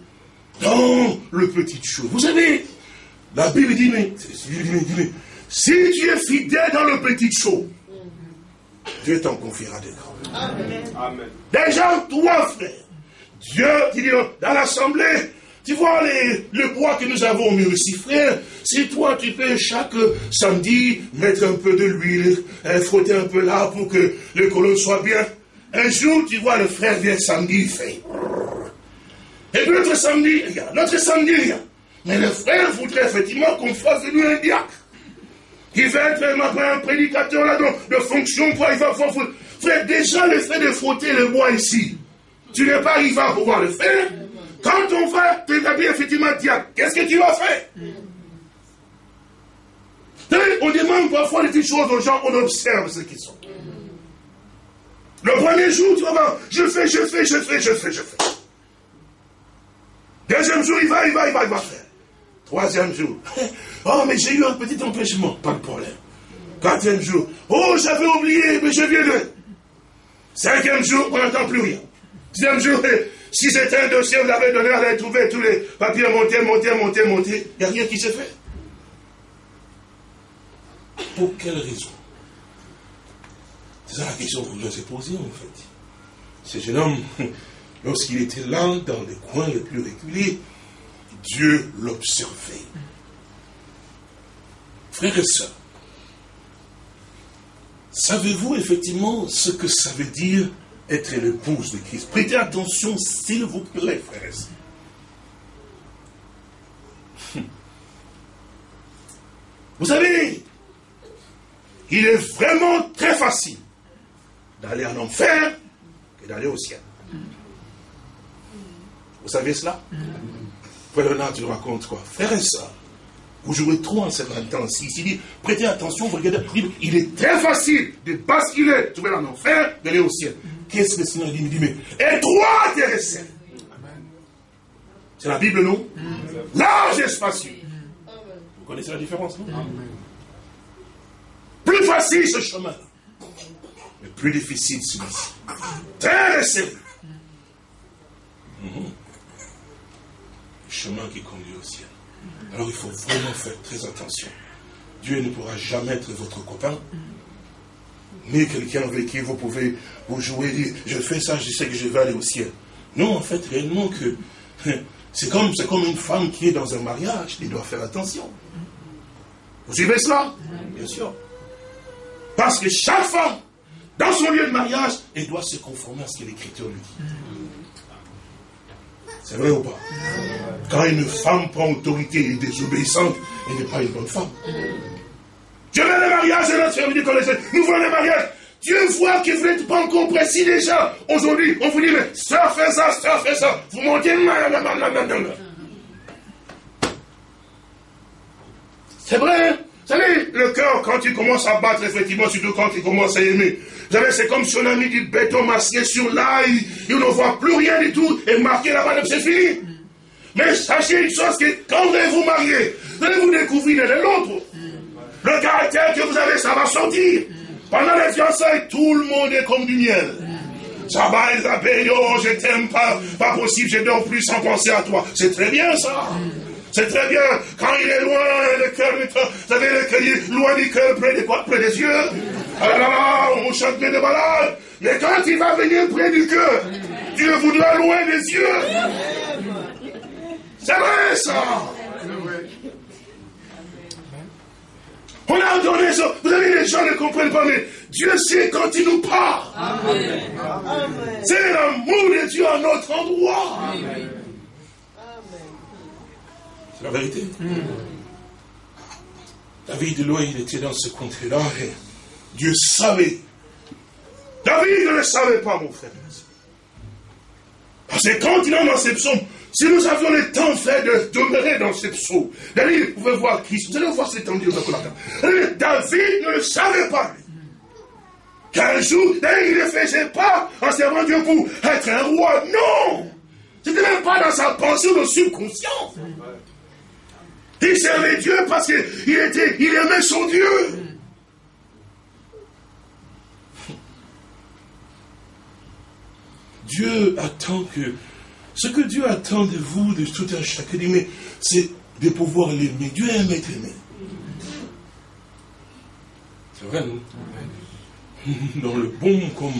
dans le petit chose. Vous savez, la Bible dit, mais, si tu es fidèle dans le petit chose, Dieu t'en confiera des grands. Amen. Déjà, toi, frère, Dieu, dis, dans l'assemblée, tu vois les, le bois que nous avons mis aussi, frère, si toi tu peux chaque samedi mettre un peu de l'huile, hein, frotter un peu là pour que le colonne soit bien, un jour tu vois le frère vient samedi, il fait. Et puis notre samedi, regarde, notre samedi, rien. Mais le frère voudrait effectivement qu'on fasse de lui un diacre. Il va être un prédicateur là de fonction, quoi, il va faire. Frère, déjà le fait de frotter le bois ici, tu n'es pas arrivé à pouvoir le faire. quand on va t'établir effectivement diable, qu'est-ce que tu vas faire On demande parfois des petites choses aux gens, on observe ce qu'ils sont. Le premier jour, tu vas voir, je fais, je fais, je fais, je fais, je fais. Deuxième jour, il va, il va, il va, il va faire. Troisième jour, oh, mais j'ai eu un petit empêchement, pas de problème. Quatrième jour, oh, j'avais oublié, mais je viens de. Cinquième jour, on n'entend plus rien. Sixième jour, si c'était un dossier, vous l'avez donné, vous avez trouvé tous les papiers montés, montés, montés, montés. Il n'y a rien qui se fait. Pour quelle raison? C'est ça la question que je ai posée, en fait. Ce jeune homme, lorsqu'il était là, dans les coins les plus reculés, Dieu l'observait. Frères et sœurs, savez-vous effectivement ce que ça veut dire être l'épouse de Christ Prêtez attention, s'il vous plaît, frères. Vous savez, il est vraiment très facile d'aller en enfer que d'aller au ciel. Vous savez cela? Frère Renard, tu racontes quoi? Frère et vous jouez trop en ce temps-ci. Il dit, prêtez attention, vous regardez, il est très facile de basculer, tu vas en enfer, d'aller au ciel. Qu'est-ce que le Seigneur dit Il dit, mais étroit est C'est la Bible, non Large et spacieux. Vous connaissez la différence, non? Plus facile ce chemin, mais plus difficile celui-ci. Très serré chemin qui conduit au ciel. Alors il faut vraiment faire très attention. Dieu ne pourra jamais être votre copain, ni quelqu'un avec qui vous pouvez vous jouer, dire, je fais ça, je sais que je vais aller au ciel. Non, en fait, réellement que c'est comme, comme une femme qui est dans un mariage, il doit faire attention. Vous suivez cela? Bien sûr. Parce que chaque femme, dans son lieu de mariage, elle doit se conformer à ce que l'Écriture lui dit. C'est vrai ou pas? Quand une femme prend autorité et est désobéissante, elle n'est pas une bonne femme. Je veux le mariage et notre dit nous voulons le mariage. Dieu voit que vous n'êtes pas encore précis déjà. Aujourd'hui, on vous dit, mais ça fait ça, ça fait ça. Vous montez, C'est vrai, hein? Vous savez, le cœur, quand il commence à battre, effectivement, surtout quand il commence à aimer, vous savez, c'est comme si on a mis du béton masqué sur l'ail, et on ne voit plus rien du tout, et marqué là-bas, c'est fini. Mais sachez une chose, que quand vous allez vous marier, vous allez vous découvrir l'un l'autre. Le caractère que vous avez, ça va sortir. Pendant les fiançailles, tout le monde est comme du miel. Ça va, Isabelle, oh, je t'aime pas, pas possible, je dors plus sans penser à toi. C'est très bien ça. C'est très bien. Quand il est loin, le cœur, vous savez, le cœur, loin du cœur, près de quoi? Près des yeux. Ah là là, on chante bien de malade. Mais quand il va venir près du cœur, Dieu voudra loin des yeux. C'est vrai ça. On a donné ça. Vous savez, les gens ne comprennent pas, mais Dieu sait quand il nous parle. C'est l'amour de Dieu à notre endroit. Amen. C'est la vérité. David, loin, il était dans ce contrée-là et Dieu savait. David ne le savait pas, mon frère. Parce que quand il est dans ces psaumes, si nous avions le temps fait de demeurer dans ces psaumes, David pouvait voir Christ. Vous allez voir cet endroit de David ne le savait pas. Qu'un jour, David ne faisait pas en servant Dieu pour être un roi. Non! C'était même pas dans sa pensée ou subconscient. Il servait Dieu parce qu'il était, il aimait son Dieu. Dieu attend que, ce que Dieu attend de vous, de tout un chacun, c'est de pouvoir l'aimer. Dieu aime être aimé. C'est vrai, non? Dans le bon comme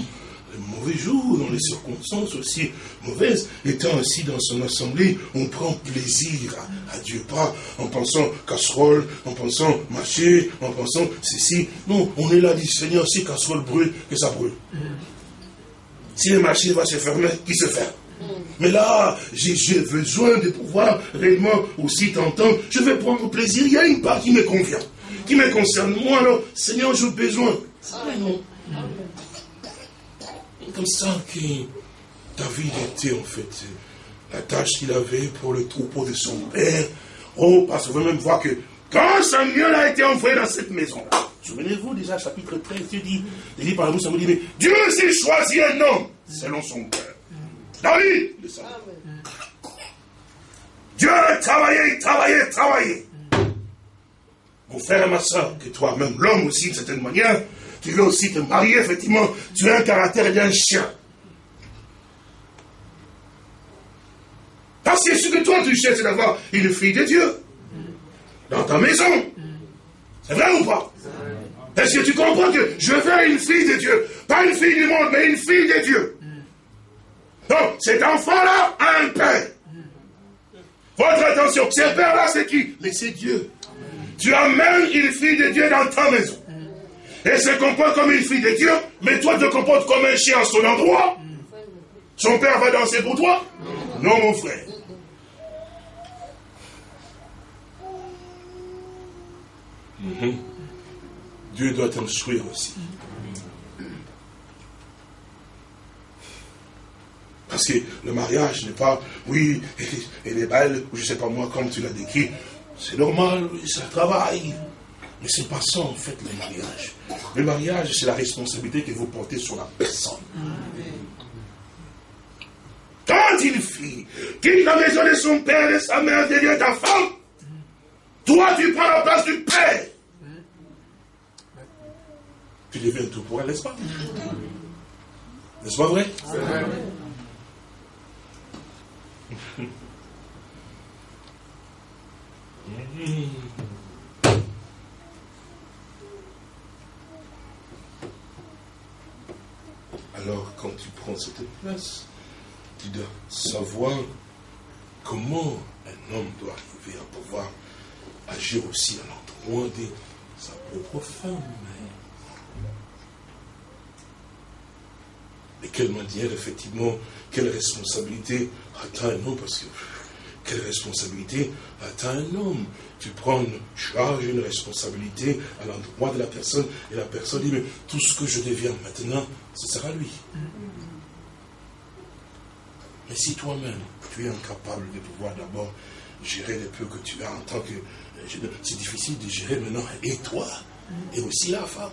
mauvais jours, dans les circonstances aussi mauvaises, étant assis dans son assemblée, on prend plaisir à, Dieu, pas en pensant casserole, en pensant marcher, en pensant ceci. Non, on est là, dit Seigneur, si casserole brûle, que ça brûle. Si le marché va se fermer, qu'il se ferme. Mais là, j'ai besoin de pouvoir réellement aussi t'entendre. Je vais prendre plaisir. Il y a une part qui me convient, qui me concerne. Moi, alors, Seigneur, j'ai besoin. non comme ça que David était en fait la tâche qu'il avait pour le troupeau de son père. Oh, parce que vous même voir que quand Samuel a été envoyé dans cette maison-là, souvenez-vous déjà, chapitre 13, Dieu dit, dit par la Samuel dit, mais Dieu s'est choisi un homme selon son cœur. David, le Dieu a travaillé, travaillé, travaillé. Mon frère et ma soeur, que toi-même, l'homme aussi, d'une certaine manière, tu veux aussi te marier, effectivement, tu as un caractère d'un chien. Parce que ce que toi tu cherches, c'est d'avoir une fille de Dieu. Dans ta maison. C'est vrai ou pas? Est-ce que tu comprends que je veux une fille de Dieu? Pas une fille du monde, mais une fille de Dieu. Donc, cet enfant-là a un père. Votre attention, ce père-là, c'est qui? Mais c'est Dieu. Tu amènes une fille de Dieu dans ta maison. Elle se comporte comme une fille de Dieu, mais toi te comportes comme un chien à son endroit. Son père va danser pour toi Non, mon frère. Mhm. Dieu doit t'instruire aussi. Parce que le mariage n'est pas, oui, elle est belle, ou je ne sais pas moi, comme tu l'as décrit. C'est normal, c'est un travail. Mais ce n'est pas ça, en fait, le mariage. Le mariage, c'est la responsabilité que vous portez sur la personne. Quand une fille quitte la maison de son père et sa mère devient ta femme, toi, tu prends la place du père. Tu deviens tout pour elle, n'est-ce pas? N'est-ce pas vrai? Alors, quand tu prends cette place, tu dois savoir comment un homme doit arriver à pouvoir agir aussi à l'endroit de sa propre femme. De quelle manière, effectivement, quelle responsabilité atteint un homme Parce que quelle responsabilité atteint un homme? Tu prends une charge, une responsabilité à l'endroit de la personne, et la personne dit, mais tout ce que je deviens maintenant, ce sera lui. Mais si toi-même, tu es incapable de pouvoir d'abord gérer le peu que tu as en tant que... C'est difficile de gérer maintenant, et toi, et aussi la femme.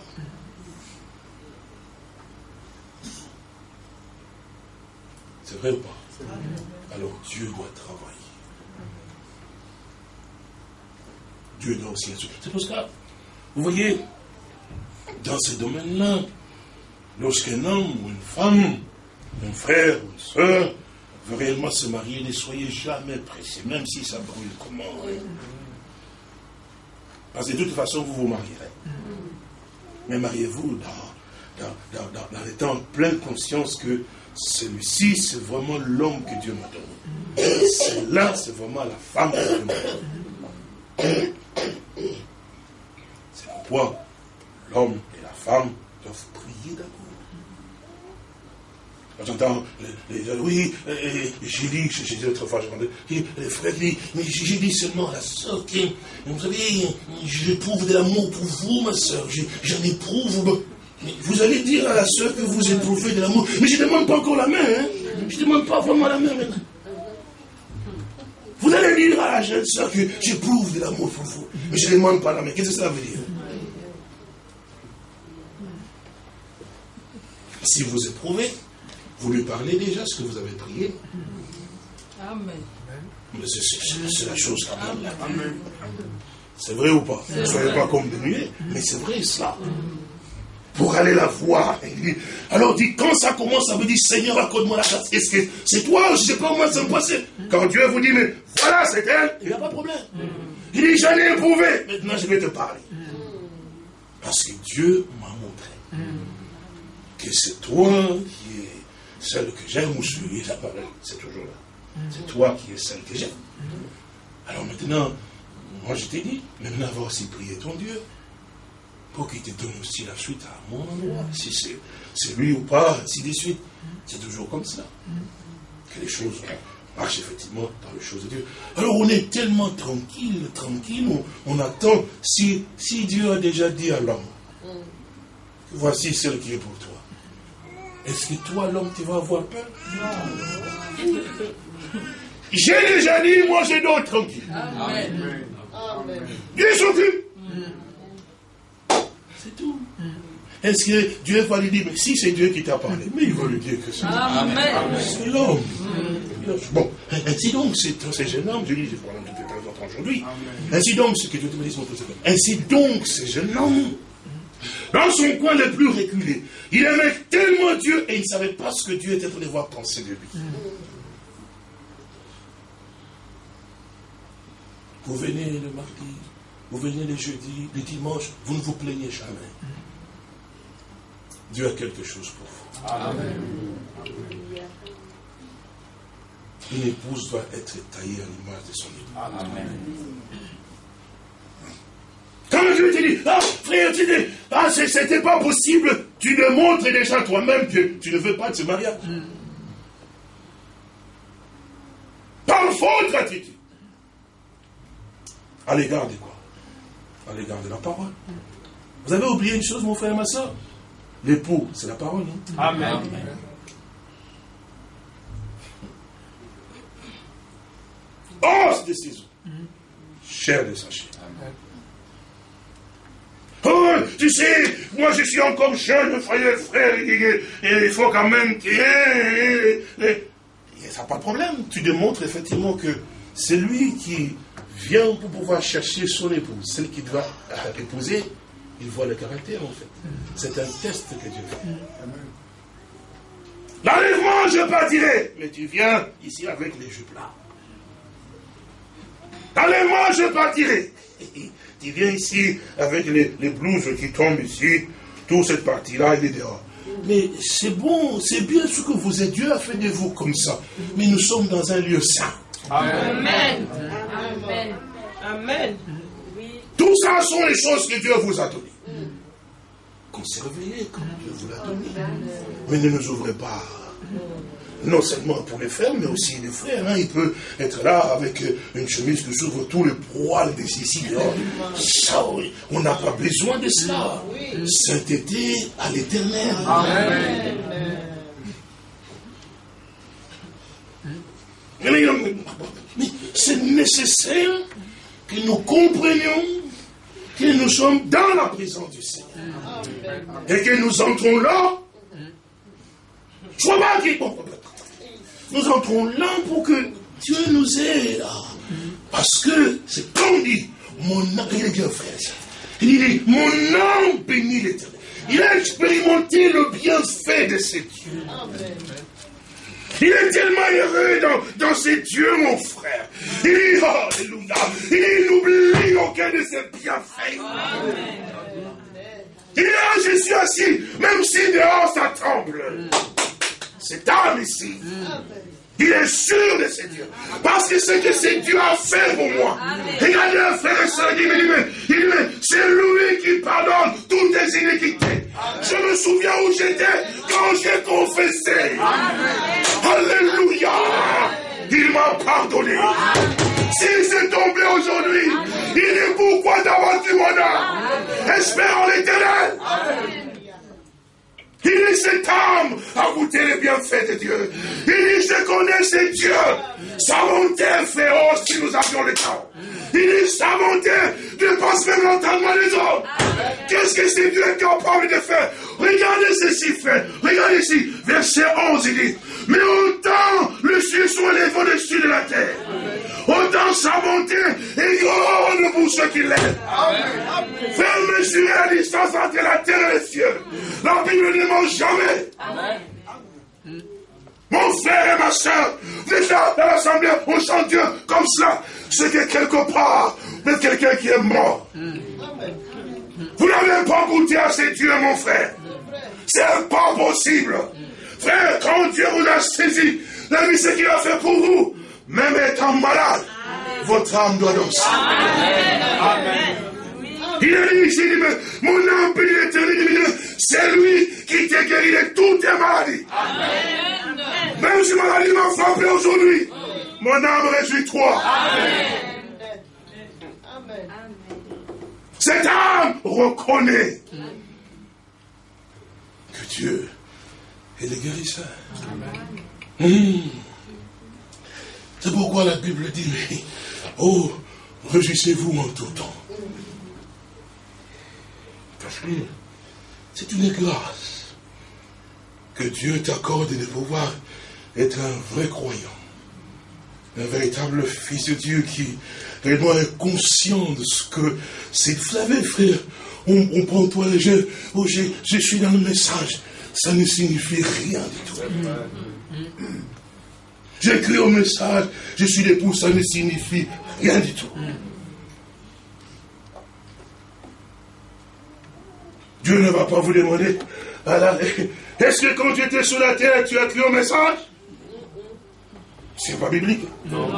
Alors Dieu doit travailler. Dieu doit aussi C'est pour ça, vous voyez, dans ce domaine-là, lorsqu'un homme ou une femme, un frère ou une soeur veut réellement se marier, ne soyez jamais pressés, même si ça brûle. Comment Parce que de toute façon, vous vous marierez. Mais mariez-vous dans, dans, dans, dans, étant pleine conscience que celui-ci, c'est vraiment l'homme que Dieu m'a donné. Celle-là, c'est vraiment la femme que Dieu m'a donné. C'est pourquoi l'homme et la femme doivent prier d'abord. J'entends, oui, j'ai dit, j'ai dit l'autre fois, le frère dit, mais j'ai dit seulement à la soeur, vous savez, j'éprouve de l'amour pour vous, ma soeur, j'en éprouve vous allez dire à la soeur que vous éprouvez de l'amour. Mais je ne demande pas encore la main. Hein? Je ne demande pas vraiment la main maintenant. Vous allez dire à la jeune soeur que j'éprouve de l'amour pour vous. Mais je ne demande pas la main. Qu'est-ce que ça veut dire? Si vous éprouvez, vous lui parlez déjà ce que vous avez prié. Amen. Mais c'est la chose quand même. C'est vrai ou pas? Ne soyez pas comme des nuées, mais c'est vrai cela pour aller la voir. Alors dit, quand ça commence, ça veut dire, Seigneur, accorde-moi la grâce. Est-ce que c'est toi Je ne sais pas comment ça me passer. Quand Dieu vous dit, mais voilà, c'est elle, il n'y a pas de problème. Il dit, j'en ai. Maintenant, je vais te parler. Parce que Dieu m'a montré que c'est toi qui es celle que j'aime ou celui parole. C'est toujours là. C'est toi qui es celle que j'aime. Alors maintenant, moi je t'ai dit, maintenant va aussi prier ton Dieu pour qu'il te donne aussi la suite à mon endroit. Si c'est lui ou pas, ainsi de suite. C'est toujours comme ça. Que les choses marchent effectivement dans les choses de Dieu. Alors on est tellement tranquille, tranquille, on, attend. Si, si Dieu a déjà dit à l'homme, voici celle qui est pour toi. Est-ce que toi, l'homme, tu vas avoir peur? Non. J'ai déjà dit, moi je dors tranquille. Amen. Dieu s'occupe. C'est tout. Est-ce que Dieu va lui dire, mais si c'est Dieu qui t'a parlé, mais il va lui dire que c'est l'homme. Bon, ainsi donc, c'est jeune homme, je dis, je parle de temps aujourd'hui. Ainsi donc, ce que Dieu te dit, ainsi donc, ce jeune homme, dans son coin le plus reculé, il aimait tellement Dieu et il ne savait pas ce que Dieu était pour voir penser de lui. Vous venez le mardi, vous venez le jeudi, le dimanche, vous ne vous plaignez jamais. Dieu a quelque chose pour vous. Amen. Une épouse doit être taillée à l'image de son époux. Amen. Quand Dieu te dit, ah frère, tu dis, ah c'était pas possible, tu démontres déjà toi-même que tu ne veux pas de ce mariage. Par faute attitude. À l'égard de quoi? À l'égard de la parole. Vous avez oublié une chose, mon frère et ma soeur L'époux, c'est la parole. Hein? Amen. Os de ses os. Chair de sa chair. Oh, tu sais, moi je suis encore jeune, frère, frère, et, il faut quand même qu'il Ça n'a pas de problème. Tu démontres effectivement que c'est lui qui vient pour pouvoir chercher son épouse, celle qui doit épouser, il voit le caractère en fait. C'est un test que Dieu fait. L'enlèvement, je partirai. Mais tu viens ici avec les jupes là. L'enlèvement, je partirai. Tu viens ici avec les, blouses qui tombent ici. Toute cette partie-là, il est dehors. Mais c'est bon, c'est bien ce que vous êtes. Dieu a fait de vous comme ça. Mais nous sommes dans un lieu saint. Amen. Amen. Amen. Tout ça sont les choses que Dieu vous a données. Conservez-les comme Dieu vous l'a donné. Mais ne nous ouvrez pas. Non seulement pour les frères, mais aussi les frères. Hein. Il peut être là avec une chemise qui s'ouvre tout le poil des ici. Ça, oui. On n'a pas besoin de cela. Sainteté à l'éternel. Amen. C'est nécessaire que nous comprenions que nous sommes dans la présence du Seigneur. Et que nous entrons là. pas Nous entrons là pour que Dieu nous aide. Parce que c'est comme dit, mon âme, il est bien fait. Il dit, mon âme bénit l'éternel. Il a expérimenté le bienfait de ses dieux. Il est tellement heureux dans, dans ses dieux, mon frère. Il dit, Alléluia. Il n'oublie aucun de ses bienfaits. Il dit, ah, je suis assis, même si dehors ça tremble. Cet âme ici. Il est sûr de ses dieux. Parce que c'est que c'est Dieu a fait pour moi. Regardez un frère et soeur, il dit, mais, c'est lui qui pardonne toutes les iniquités. Je me souviens où j'étais quand j'ai confessé. Alléluia. Il m'a pardonné. Si c'est tombé aujourd'hui, il est pourquoi d'avoir du mon âme. Espère en l'éternel. Il dit, cette âme a goûté les bienfaits de Dieu. Il dit, je connais ce Dieu. Sa bonté féroce si nous avions le temps. Il dit, sa bonté dépasse même l'entendement des hommes. Qu'est-ce que c'est Dieu capable de faire Regardez ceci fait. Regardez ici, verset 11, il dit, mais autant le ciel soit élevé au-dessus de la terre, autant sa bonté est grande pour ceux qui l'aiment. Fais mesurer la distance entre la terre et les cieux. La Bible ne jamais. Mon frère et ma soeur, déjà dans l'assemblée, on chante Dieu comme cela. C'est que quelque part, vous êtes quelqu'un qui est mort. Vous n'avez pas goûté à ces dieux, mon frère. C'est pas possible. Frère, quand Dieu vous a saisi, la vie, ce qu'il a fait pour vous, même étant malade, votre âme doit danser. Amen. Il a dit ici, mon âme bénit l'éternel, c'est lui qui t'a guéri de toutes tes maladies. Amen. Même si maladie m'a frappé aujourd'hui, mon âme réjouit-toi. Amen. Cette âme reconnaît que Dieu est le guérisseur. Mmh. C'est pourquoi la Bible dit, mais, oh, réjouissez-vous en tout temps. Parce que c'est une grâce que Dieu t'accorde de pouvoir être un vrai croyant, un véritable fils de Dieu qui réellement est conscient de ce que c'est. Vous savez, frère, on, prend toi les jeux, oh, je, je suis dans le message, ça ne signifie rien du tout. J'écris au message, je suis l'époux, ça ne signifie rien du tout. Dieu ne va pas vous demander, est-ce que quand tu étais sur la terre, tu as écrit au message? C'est pas biblique. Non.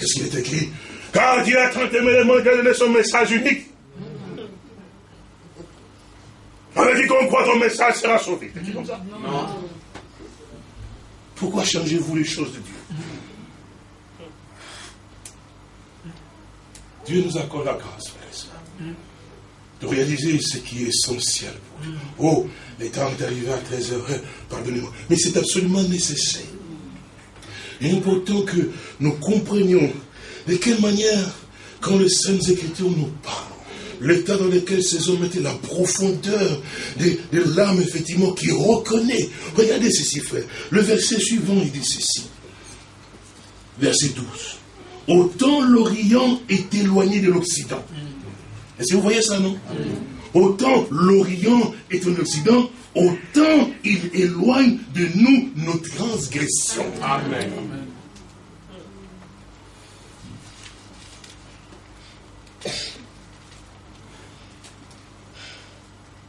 Est-ce qu'il est écrit? Car Dieu a tant aimé le monde a donné son message unique. Avec quiconque croit ton message sera sauvé. C'est comme ça Non. Pourquoi changez-vous les choses de Dieu Dieu nous accorde la grâce, frère de réaliser ce qui est essentiel pour nous. Oh, les temps est arrivé à 13 heures, pardonnez-moi. Mais c'est absolument nécessaire. Il est important que nous comprenions de quelle manière, quand les Saintes Écritures nous parlent, l'état dans lequel ces hommes étaient, la profondeur de, l'âme, effectivement, qui reconnaît. Regardez ceci, frère. Le verset suivant, il dit ceci. Verset 12. Autant l'Orient est éloigné de l'Occident. Est-ce que vous voyez ça, non? Autant l'Orient est en Occident, autant il éloigne de nous nos transgressions. Amen.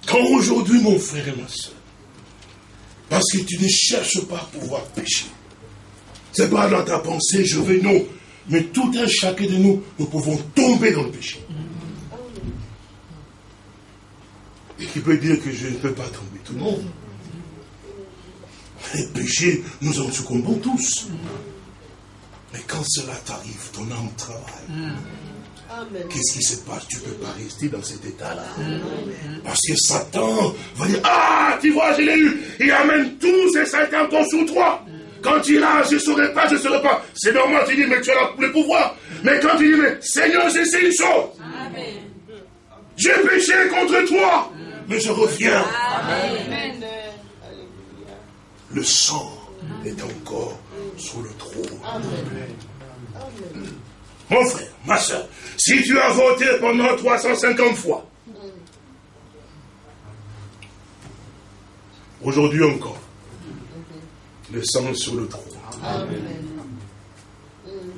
Quand aujourd'hui, mon frère et ma soeur, parce que tu ne cherches pas à pouvoir pécher, c'est pas dans ta pensée, je vais, non, mais tout un chacun de nous, nous pouvons tomber dans le péché. Et qui peut dire que je ne peux pas tomber? Tout le monde. Les péchés, nous en succombons tous. Mais quand cela t'arrive, ton âme travaille. Qu'est-ce qui se passe? Tu ne peux pas rester dans cet état-là. Parce que Satan va dire Ah, tu vois, je l'ai eu. Il amène tous ces cinq encore sous toi. Quand il a, je ne saurais pas, je ne saurais pas. C'est normal, tu dis, mais tu as le pouvoir. Mais quand tu dis, mais Seigneur, j'ai une chose. J'ai péché contre toi mais je reviens. Le sang est encore sur le trône. Mon frère, ma soeur, si tu as voté pendant 350 fois, aujourd'hui encore, le sang sur le trône.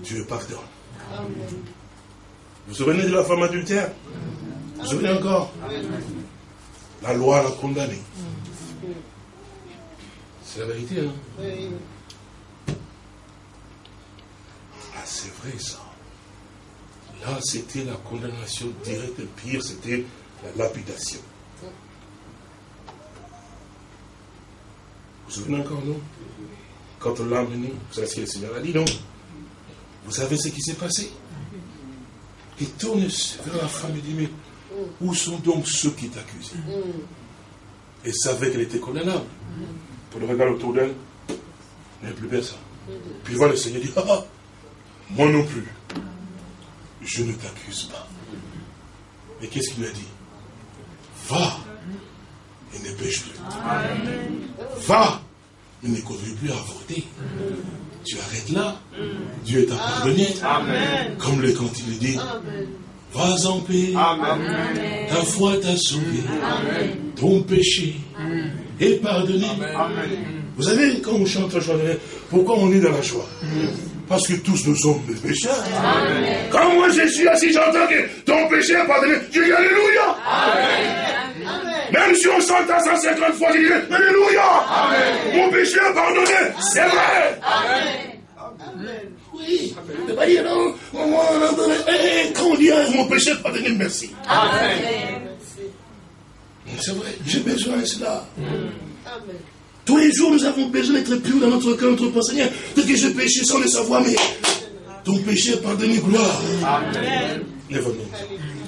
Dieu pardonne. Vous vous souvenez de la femme adultère? Vous vous souvenez encore? La loi l'a condamné. C'est la vérité, hein? Ah, c'est vrai ça. Là, c'était la condamnation directe. Le pire, c'était la lapidation. Vous vous souvenez encore, non? Quand on l'a amené, vous savez ce que le Seigneur a dit, non? Vous savez ce qui s'est passé? Il tourne vers la femme et dit, mais où sont donc ceux qui t'accusaient? Et savaient qu'elle était condamnable. Pour le regard autour d'elle, il n'y a plus personne. Puis voilà, le Seigneur dit, ah, ah, moi non plus, je ne t'accuse pas. Mais qu'est-ce qu'il a dit? Va et ne pêche plus. Va et ne continue plus à voter. Tu arrêtes là. Dieu t'a pardonné. Comme le quand il dit, Vas en paix. Ta foi t'a sauvé. Ton péché est pardonné. Vous savez, quand on chante la joie, pourquoi on est dans la joie? Parce que tous nous sommes des pécheurs. Quand moi je suis assis, j'entends que ton péché est pardonné. Je dis Alléluia. Même si on chante à 150 fois, je dis Alléluia. Mon péché est pardonné. C'est vrai. Amen. Oui. Ne pas dire non. Quand on dit mon péché, pardonnez, merci. Amen. C'est vrai, j'ai besoin de cela. Amen. Tous les jours, nous avons besoin d'être purs dans notre cœur, notre pensée. Seigneur, peut-être que j'ai péché sans le savoir, mais ton péché est pardonné, gloire. Amen. Lève-nous.